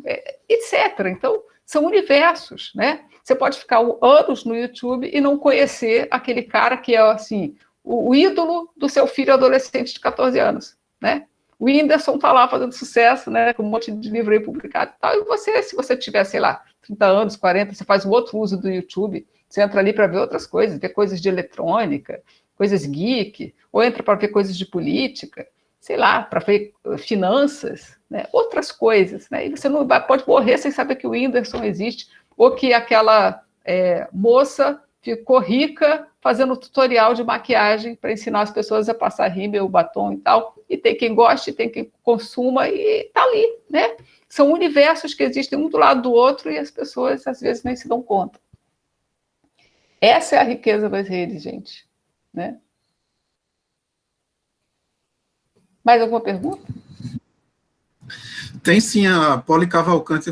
S3: é, etc. Então, são universos, né? Você pode ficar anos no YouTube e não conhecer aquele cara que é, assim, o, o ídolo do seu filho adolescente de 14 anos, né? O Whindersson está lá fazendo sucesso, né, com um monte de livro aí publicado e tal, e você, se você tiver, sei lá, 30 anos, 40, você faz um outro uso do YouTube, você entra ali para ver outras coisas, ver coisas de eletrônica, coisas geek, ou entra para ver coisas de política, sei lá, para ver uh, finanças, né? outras coisas. Né? E você não vai, pode morrer sem saber que o Whindersson existe, ou que aquela é, moça ficou rica fazendo tutorial de maquiagem para ensinar as pessoas a passar rímel, batom e tal. E tem quem goste, tem quem consuma e está ali, né? São universos que existem um do lado do outro e as pessoas às vezes nem se dão conta. Essa é a riqueza das redes, gente, né? Mais alguma pergunta?
S1: Tem sim, a Poli Cavalcante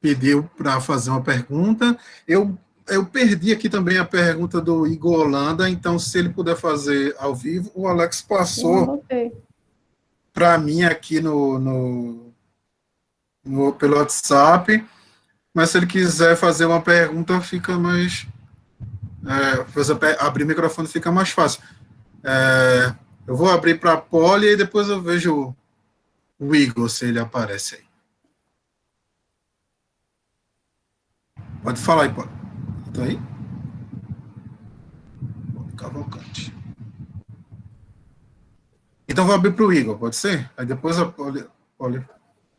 S1: pediu para fazer uma pergunta. Eu, eu perdi aqui também a pergunta do Igor Holanda, então se ele puder fazer ao vivo, o Alex passou para mim aqui no, no, no, pelo WhatsApp, mas se ele quiser fazer uma pergunta, fica mais... É, abrir o microfone fica mais fácil. É, eu vou abrir para a Poli e depois eu vejo o Igor, se ele aparece aí. Pode falar aí, Poli. Está aí? Cavalcante. Então, vou abrir para o Igor, pode ser? Aí depois a Poli, Poli,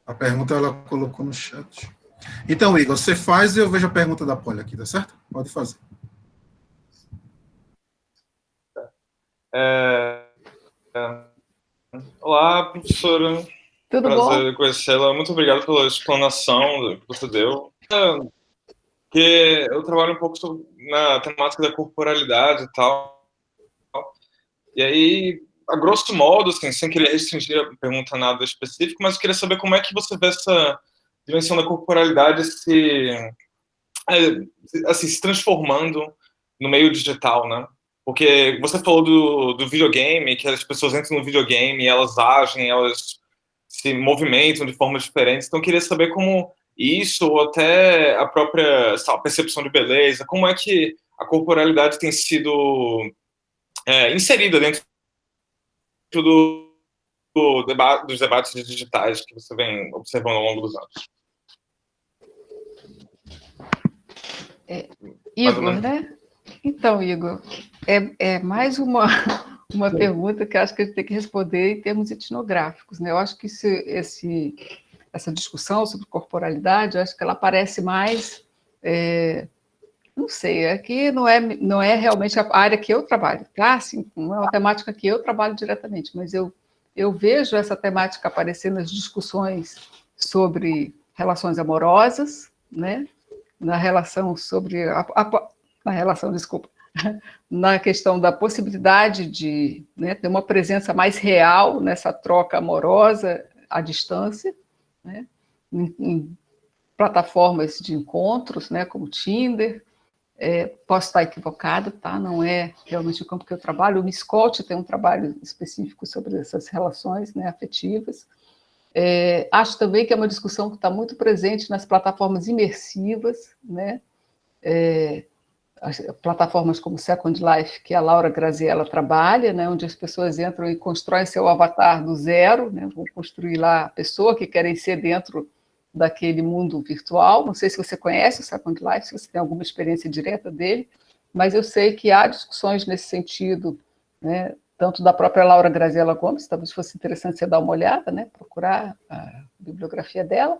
S1: a pergunta ela colocou no chat. Então, Igor, você faz e eu vejo a pergunta da Poli aqui, tá certo? Pode fazer.
S6: É, é, olá, professora.
S3: Tudo
S6: Prazer conhecê-la. Muito obrigado pela explanação que você deu. Que eu trabalho um pouco sobre, na temática da corporalidade e tal. E aí, a grosso modo, assim, sem querer restringir a pergunta a nada específico, mas eu queria saber como é que você vê essa dimensão da corporalidade se, é, assim, se transformando no meio digital, né? Porque você falou do, do videogame, que as pessoas entram no videogame, elas agem, elas se movimentam de formas diferentes. Então, eu queria saber como isso, ou até a própria sabe, percepção de beleza, como é que a corporalidade tem sido é, inserida dentro do, do deba dos debates digitais que você vem observando ao longo dos anos.
S3: É, Igor, né? Então, Igor, é, é mais uma, uma pergunta que acho que a gente tem que responder em termos etnográficos. Né? Eu acho que esse, esse, essa discussão sobre corporalidade, eu acho que ela aparece mais... É, não sei, aqui não é, não é realmente a área que eu trabalho, tá? Assim, não é uma temática que eu trabalho diretamente, mas eu, eu vejo essa temática aparecendo nas discussões sobre relações amorosas, né? na relação sobre a, a, na relação, desculpa, na questão da possibilidade de né, ter uma presença mais real nessa troca amorosa à distância, né, em, em, plataformas de encontros, né, como Tinder, é, posso estar equivocado, tá? não é realmente o campo que eu trabalho, o Miscote tem um trabalho específico sobre essas relações né, afetivas, é, acho também que é uma discussão que está muito presente nas plataformas imersivas, né, é, plataformas como Second Life, que a Laura Graziella trabalha, né, onde as pessoas entram e constroem seu avatar do zero, né, vão construir lá a pessoa que querem ser dentro daquele mundo virtual. Não sei se você conhece o Second Life, se você tem alguma experiência direta dele, mas eu sei que há discussões nesse sentido, né, tanto da própria Laura Graziella Gomes, talvez fosse interessante você dar uma olhada, né, procurar a bibliografia dela,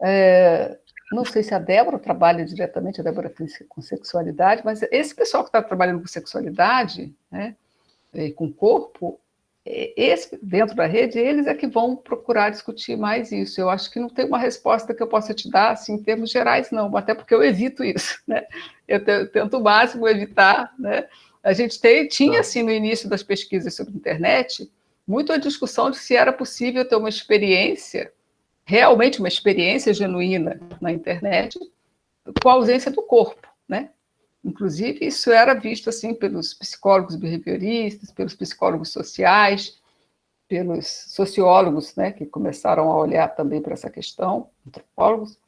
S3: é, não sei se a Débora trabalha diretamente, a Débora com sexualidade, mas esse pessoal que está trabalhando com sexualidade, né, e com corpo, é, esse, dentro da rede, eles é que vão procurar discutir mais isso. Eu acho que não tem uma resposta que eu possa te dar, assim, em termos gerais, não, até porque eu evito isso, né? Eu tento o máximo evitar, né? A gente tem, tinha, tá. assim, no início das pesquisas sobre internet, muito a discussão de se era possível ter uma experiência realmente uma experiência genuína na internet, com a ausência do corpo, né? Inclusive, isso era visto assim pelos psicólogos behavioristas, pelos psicólogos sociais, pelos sociólogos, né, que começaram a olhar também para essa questão, antropólogos,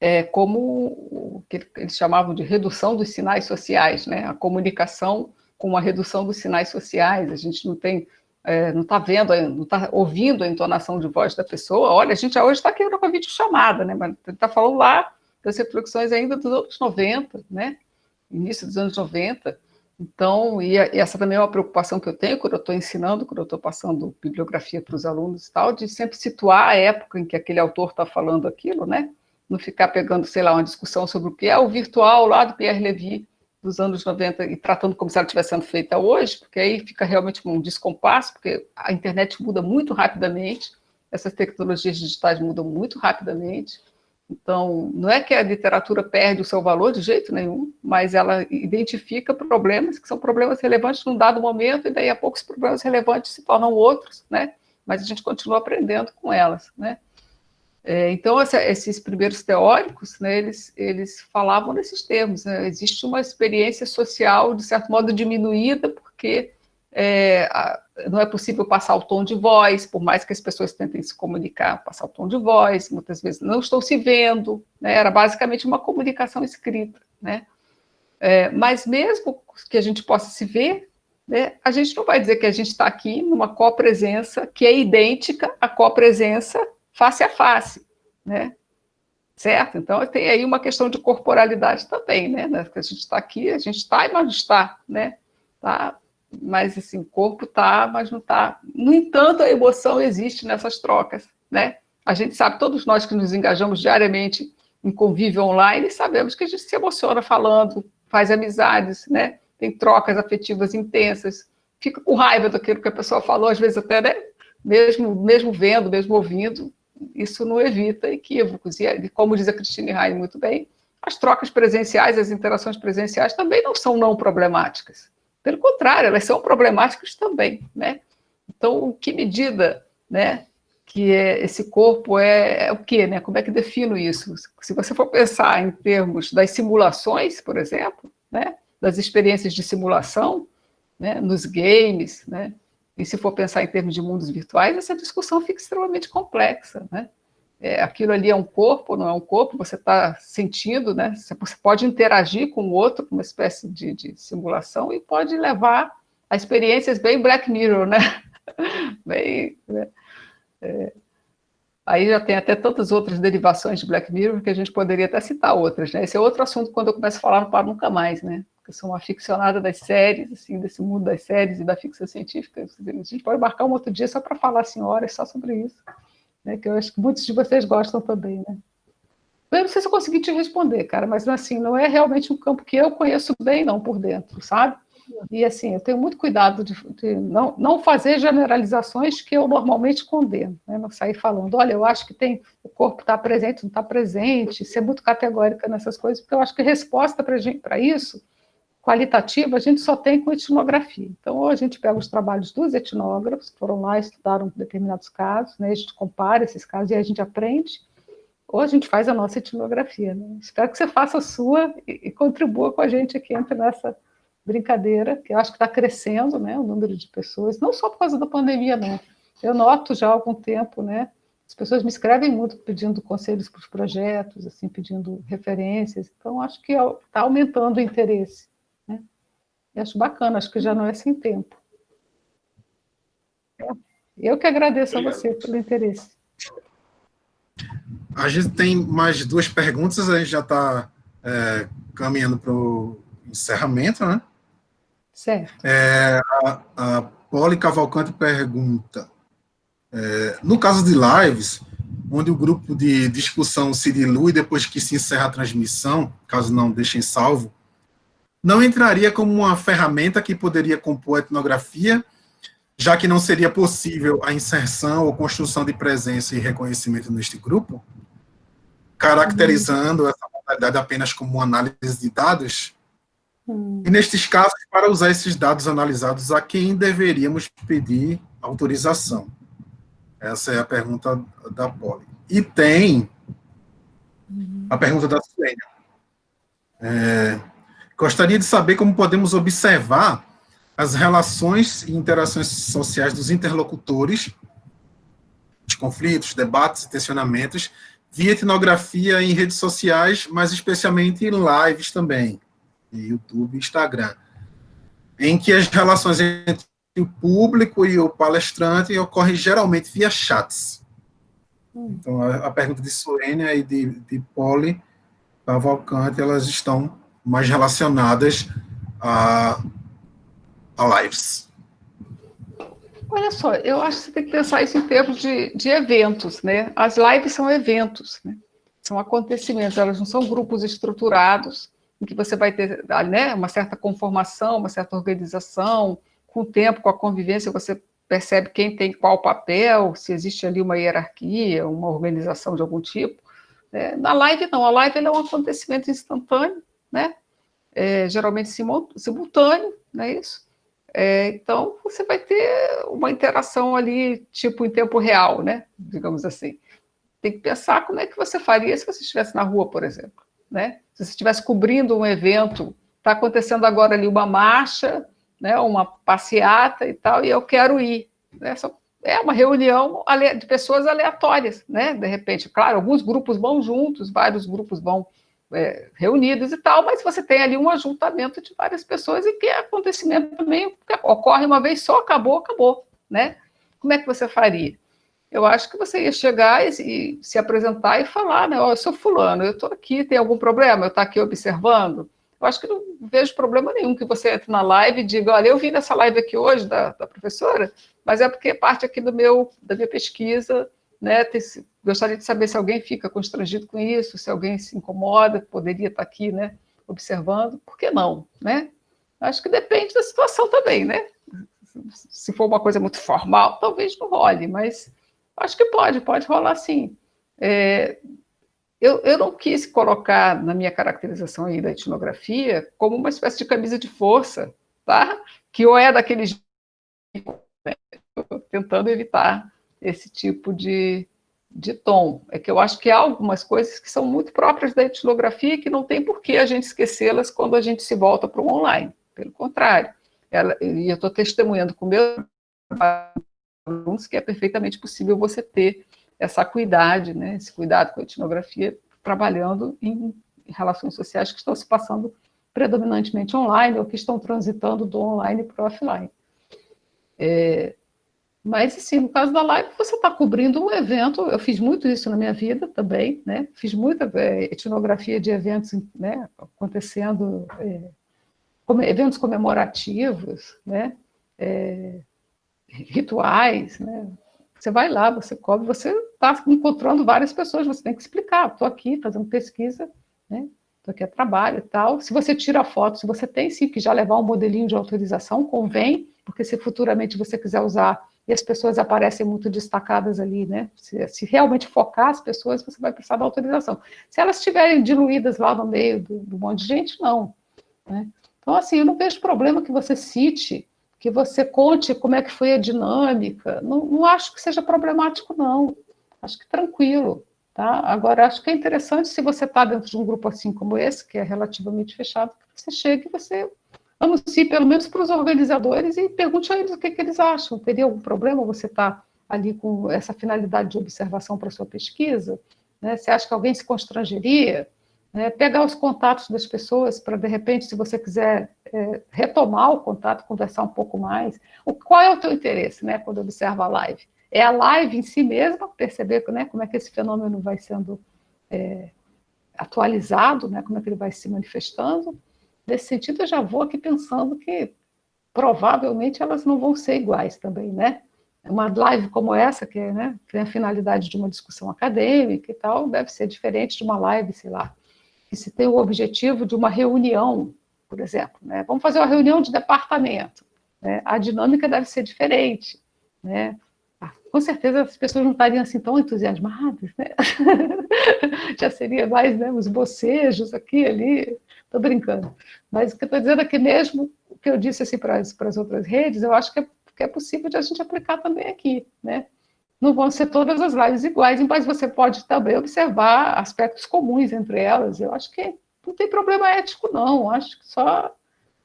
S3: é, como o que eles chamavam de redução dos sinais sociais, né, a comunicação com a redução dos sinais sociais, a gente não tem é, não está vendo, não está ouvindo a entonação de voz da pessoa, olha, a gente hoje está aqui com a videochamada, né? Mas está falando lá das reflexões ainda dos anos 90, né? Início dos anos 90. Então, e, e essa também é uma preocupação que eu tenho quando eu estou ensinando, quando eu estou passando bibliografia para os alunos e tal, de sempre situar a época em que aquele autor está falando aquilo, né? Não ficar pegando, sei lá, uma discussão sobre o que é o virtual lá do Pierre Levy, dos anos 90 e tratando como se ela estivesse sendo feita hoje, porque aí fica realmente um descompasso, porque a internet muda muito rapidamente, essas tecnologias digitais mudam muito rapidamente, então, não é que a literatura perde o seu valor de jeito nenhum, mas ela identifica problemas que são problemas relevantes num dado momento, e daí a pouco os problemas relevantes se tornam outros, né? Mas a gente continua aprendendo com elas, né? É, então, essa, esses primeiros teóricos, né, eles, eles falavam nesses termos. Né? Existe uma experiência social, de certo modo, diminuída, porque é, a, não é possível passar o tom de voz, por mais que as pessoas tentem se comunicar, passar o tom de voz, muitas vezes não estão se vendo, né? era basicamente uma comunicação escrita. Né? É, mas mesmo que a gente possa se ver, né, a gente não vai dizer que a gente está aqui numa copresença que é idêntica à copresença face a face, né? certo? Então, tem aí uma questão de corporalidade também, né? Que a gente está aqui, a gente está e não está, né? Tá mas assim, o corpo está, mas não está. No entanto, a emoção existe nessas trocas, né? A gente sabe, todos nós que nos engajamos diariamente em convívio online, sabemos que a gente se emociona falando, faz amizades, né? Tem trocas afetivas intensas, fica com raiva daquilo que a pessoa falou, às vezes até, né? Mesmo, mesmo vendo, mesmo ouvindo, isso não evita equívocos. E, como diz a Christine Heine muito bem, as trocas presenciais, as interações presenciais também não são não problemáticas. Pelo contrário, elas são problemáticas também, né? Então, que medida, né, que é, esse corpo é, é, o quê, né? Como é que defino isso? Se você for pensar em termos das simulações, por exemplo, né, das experiências de simulação, né, nos games, né, e se for pensar em termos de mundos virtuais, essa discussão fica extremamente complexa, né? é, aquilo ali é um corpo, não é um corpo, você está sentindo, né? Você pode interagir com o outro, uma espécie de, de simulação, e pode levar a experiências bem Black Mirror, né? bem, né? É, aí já tem até tantas outras derivações de Black Mirror que a gente poderia até citar outras, né? Esse é outro assunto quando eu começo a falar para nunca mais, né? Eu sou uma aficionada das séries, assim, desse mundo das séries e da ficção científica. A gente pode marcar um outro dia só para falar assim, horas só sobre isso né, que eu acho que muitos de vocês gostam também, né? Eu não sei se eu consegui te responder, cara, mas assim, não é realmente um campo que eu conheço bem, não, por dentro, sabe? E assim, eu tenho muito cuidado de, de não, não fazer generalizações que eu normalmente condeno, né? não sair falando, olha, eu acho que tem, o corpo está presente, não está presente, ser muito categórica nessas coisas, porque eu acho que resposta para isso qualitativa a gente só tem com etnografia. Então, ou a gente pega os trabalhos dos etnógrafos, que foram lá, estudaram determinados casos, né, a gente compara esses casos e a gente aprende, ou a gente faz a nossa etnografia. Né? Espero que você faça a sua e, e contribua com a gente aqui entre nessa brincadeira, que eu acho que está crescendo né, o número de pessoas, não só por causa da pandemia, não. Eu noto já há algum tempo, né, as pessoas me escrevem muito pedindo conselhos para os projetos, assim, pedindo referências, então acho que está aumentando o interesse. Eu acho bacana, acho que já não é sem tempo. É. Eu que agradeço Obrigado. a você pelo interesse.
S1: A gente tem mais duas perguntas, a gente já está é, caminhando para o encerramento, né?
S3: Certo.
S1: É, a, a Poli Cavalcante pergunta, é, no caso de lives, onde o grupo de discussão se dilui depois que se encerra a transmissão, caso não deixem salvo, não entraria como uma ferramenta que poderia compor a etnografia, já que não seria possível a inserção ou construção de presença e reconhecimento neste grupo, caracterizando essa modalidade apenas como uma análise de dados? E nestes casos, para usar esses dados analisados, a quem deveríamos pedir autorização? Essa é a pergunta da Poli. E tem a pergunta da Silênia. É, Gostaria de saber como podemos observar as relações e interações sociais dos interlocutores, de conflitos, debates e tensionamentos, via etnografia em redes sociais, mas especialmente em lives também, YouTube e Instagram, em que as relações entre o público e o palestrante ocorrem geralmente via chats. Então, a, a pergunta de Suênia e de, de Poli Cavalcante, elas estão mais relacionadas a, a lives.
S3: Olha só, eu acho que você tem que pensar isso em termos de, de eventos, né? As lives são eventos, né? São acontecimentos, elas não são grupos estruturados, em que você vai ter né, uma certa conformação, uma certa organização, com o tempo, com a convivência, você percebe quem tem qual papel, se existe ali uma hierarquia, uma organização de algum tipo. É, na live, não. A live é um acontecimento instantâneo, né? É, geralmente simultâneo, não é isso? É, então, você vai ter uma interação ali, tipo, em tempo real, né? Digamos assim. Tem que pensar como é que você faria se você estivesse na rua, por exemplo. Né? Se você estivesse cobrindo um evento, está acontecendo agora ali uma marcha, né, uma passeata e tal, e eu quero ir. Né? É uma reunião de pessoas aleatórias, né? De repente, claro, alguns grupos vão juntos, vários grupos vão é, reunidos e tal, mas você tem ali um ajuntamento de várias pessoas e que é acontecimento também ocorre uma vez só, acabou, acabou, né? Como é que você faria? Eu acho que você ia chegar e, e se apresentar e falar, né? Oh, eu sou fulano, eu estou aqui, tem algum problema? Eu estou aqui observando? Eu acho que não vejo problema nenhum que você entre na live e diga, olha, eu vim nessa live aqui hoje da, da professora, mas é porque é parte aqui do meu, da minha pesquisa, né? Gostaria de saber se alguém fica constrangido com isso, se alguém se incomoda, poderia estar aqui, né? Observando, por que não, né? Acho que depende da situação também, né? Se for uma coisa muito formal, talvez não role, mas acho que pode, pode rolar sim. É, eu, eu não quis colocar na minha caracterização aí da etnografia como uma espécie de camisa de força, tá? Que ou é daquele né? tentando evitar esse tipo de, de tom. É que eu acho que há algumas coisas que são muito próprias da etnografia e que não tem por que a gente esquecê-las quando a gente se volta para o online. Pelo contrário. Ela, e eu estou testemunhando com meus alunos que é perfeitamente possível você ter essa acuidade, né, esse cuidado com a etnografia, trabalhando em relações sociais que estão se passando predominantemente online ou que estão transitando do online para o offline. É, mas, assim, no caso da live, você está cobrindo um evento, eu fiz muito isso na minha vida também, né? Fiz muita é, etnografia de eventos né, acontecendo, é, como, eventos comemorativos, né? É, rituais, né? Você vai lá, você cobre, você está encontrando várias pessoas, você tem que explicar, estou aqui fazendo pesquisa, né? Estou aqui a trabalho e tal. Se você tira foto, se você tem sim que já levar um modelinho de autorização, convém, porque se futuramente você quiser usar e as pessoas aparecem muito destacadas ali, né? Se, se, realmente focar as pessoas, você vai precisar da autorização. Se elas estiverem diluídas lá no meio do, do monte de gente, não. Né? Então, assim, eu não vejo problema que você cite que você conte como é que foi a dinâmica. Não, não acho que seja problemático, não. Acho que tranquilo. Tá? Agora, acho que é interessante se você está dentro de um grupo assim como esse, que é relativamente fechado, que você chegue e você anuncie pelo menos para os organizadores e pergunte a eles o que, que eles acham. Teria algum problema você estar tá ali com essa finalidade de observação para a sua pesquisa? Né? Você acha que alguém se constrangeria? Né, pegar os contatos das pessoas para, de repente, se você quiser é, retomar o contato, conversar um pouco mais. O, qual é o teu interesse, né, quando observa a live? É a live em si mesma, perceber né, como é que esse fenômeno vai sendo é, atualizado, né, como é que ele vai se manifestando. Nesse sentido, eu já vou aqui pensando que provavelmente elas não vão ser iguais também, né? Uma live como essa, que né, tem a finalidade de uma discussão acadêmica e tal, deve ser diferente de uma live, sei lá, que se tem o objetivo de uma reunião, por exemplo. Né? Vamos fazer uma reunião de departamento. Né? A dinâmica deve ser diferente. Né? Com certeza as pessoas não estariam assim tão entusiasmadas, né? já seria mais né, os bocejos aqui ali, estou brincando. Mas o que eu estou dizendo é que mesmo o que eu disse assim, para, as, para as outras redes, eu acho que é, que é possível de a gente aplicar também aqui, né? não vão ser todas as lives iguais, mas você pode também observar aspectos comuns entre elas. Eu acho que não tem problema ético, não. Acho que só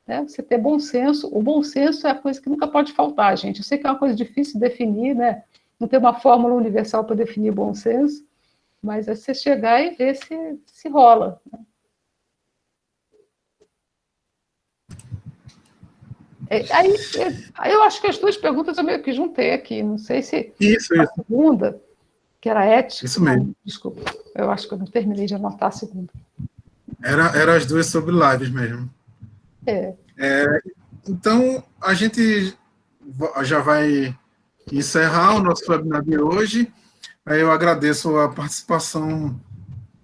S3: né, você ter bom senso. O bom senso é a coisa que nunca pode faltar, gente. Eu sei que é uma coisa difícil de definir, né? Não tem uma fórmula universal para definir bom senso, mas é você chegar e ver se, se rola. Né? É, aí, aí, eu acho que as duas perguntas eu meio que juntei aqui, não sei se
S1: isso,
S3: a
S1: isso.
S3: segunda, que era ética.
S1: Isso mesmo.
S3: Não, desculpa, eu acho que eu não terminei de anotar a segunda.
S1: Era, era as duas sobre lives mesmo.
S3: É.
S1: é. Então, a gente já vai encerrar o nosso webinar de hoje. Eu agradeço a participação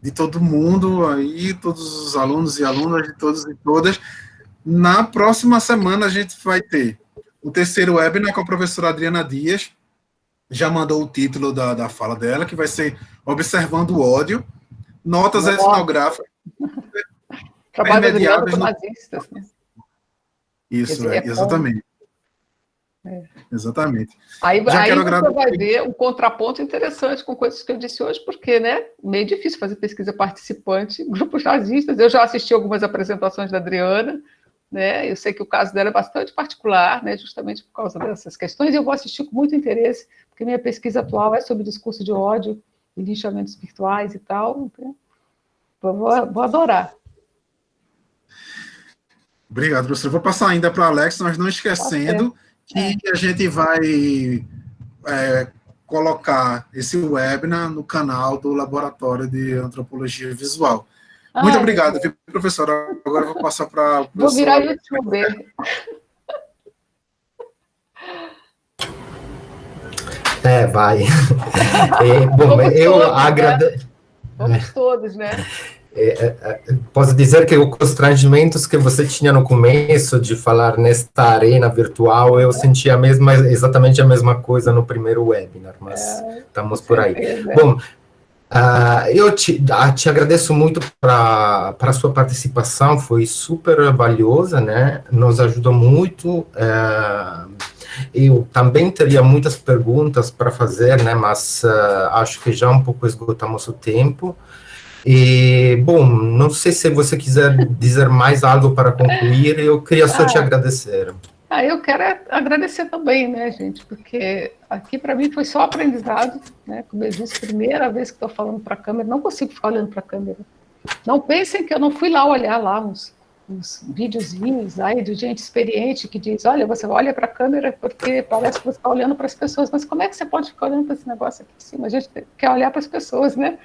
S1: de todo mundo aí, todos os alunos e alunas de todos e todas. Na próxima semana a gente vai ter o terceiro webinar com a professora Adriana Dias, já mandou o título da, da fala dela, que vai ser Observando o Ódio, Notas Nossa. Etnográficas.
S3: Trabalho Adriana nazistas, né?
S1: Isso, é, é exatamente. É. Exatamente.
S3: Aí, Já aí você vai ver um contraponto interessante com coisas que eu disse hoje, porque né, meio difícil fazer pesquisa participante, grupos nazistas. Eu já assisti algumas apresentações da Adriana, né? Eu sei que o caso dela é bastante particular, né? Justamente por causa dessas questões. E eu vou assistir com muito interesse, porque minha pesquisa atual é sobre discurso de ódio e linchamentos virtuais e tal. Então, vou, vou adorar.
S1: Obrigado, professor. vou passar ainda para o Alex, mas não esquecendo que é. a gente vai é, colocar esse webinar no canal do Laboratório de Antropologia Visual. Muito obrigado, viu, professora. Agora eu vou passar para
S3: Vou virar youtuber.
S2: É, vai. É, bom, eu né? agradeço.
S3: Vamos todos, né?
S2: É, é, é, posso dizer que os constrangimentos que você tinha no começo de falar nesta arena virtual, eu senti a mesma, exatamente a mesma coisa no primeiro webinar, mas é, estamos por aí. Bom, uh, eu te, uh, te agradeço muito para a sua participação, foi super valiosa, né? Nos ajudou muito. Uh, eu também teria muitas perguntas para fazer, né? Mas acho que já um pouco esgotamos o tempo. E, bom, não sei se você quiser dizer mais algo para concluir, eu queria só ah, te agradecer.
S3: Ah, eu quero agradecer também, né, gente, porque aqui para mim foi só aprendizado, né, como eu disse, primeira vez que estou falando para a câmera, não consigo ficar olhando para a câmera. Não pensem que eu não fui lá olhar lá uns, uns videozinhos aí de gente experiente que diz, olha, você olha para a câmera porque parece que você está olhando para as pessoas, mas como é que você pode ficar olhando para esse negócio aqui em cima? A gente quer olhar para as pessoas, né?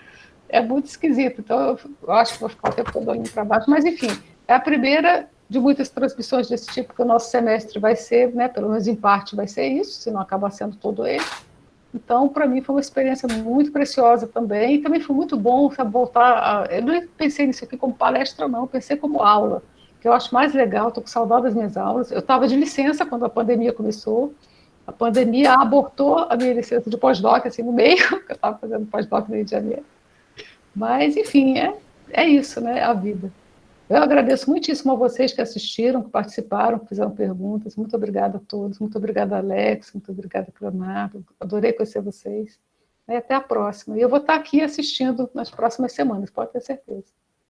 S3: É muito esquisito. Então, eu acho que vou ficar o tempo todo olhando para baixo. Mas, enfim, é a primeira de muitas transmissões desse tipo que o nosso semestre vai ser, né, pelo menos em parte vai ser isso, se não acabar sendo todo ele. Então, para mim, foi uma experiência muito preciosa também. E também foi muito bom sabe, voltar. A... Eu não pensei nisso aqui como palestra, não, pensei como aula, que eu acho mais legal. Estou com saudade das minhas aulas. Eu estava de licença quando a pandemia começou. A pandemia abortou a minha licença de pós-doc, assim, no meio, eu estava fazendo pós-doc no Rio de Janeiro. Mas, enfim, é, é isso, né? A vida. Eu agradeço muitíssimo a vocês que assistiram, que participaram, que fizeram perguntas. Muito obrigada a todos. Muito obrigada, Alex. Muito obrigada, Leonardo. Adorei conhecer vocês. E até a próxima. E eu vou estar aqui assistindo nas próximas semanas, pode ter certeza.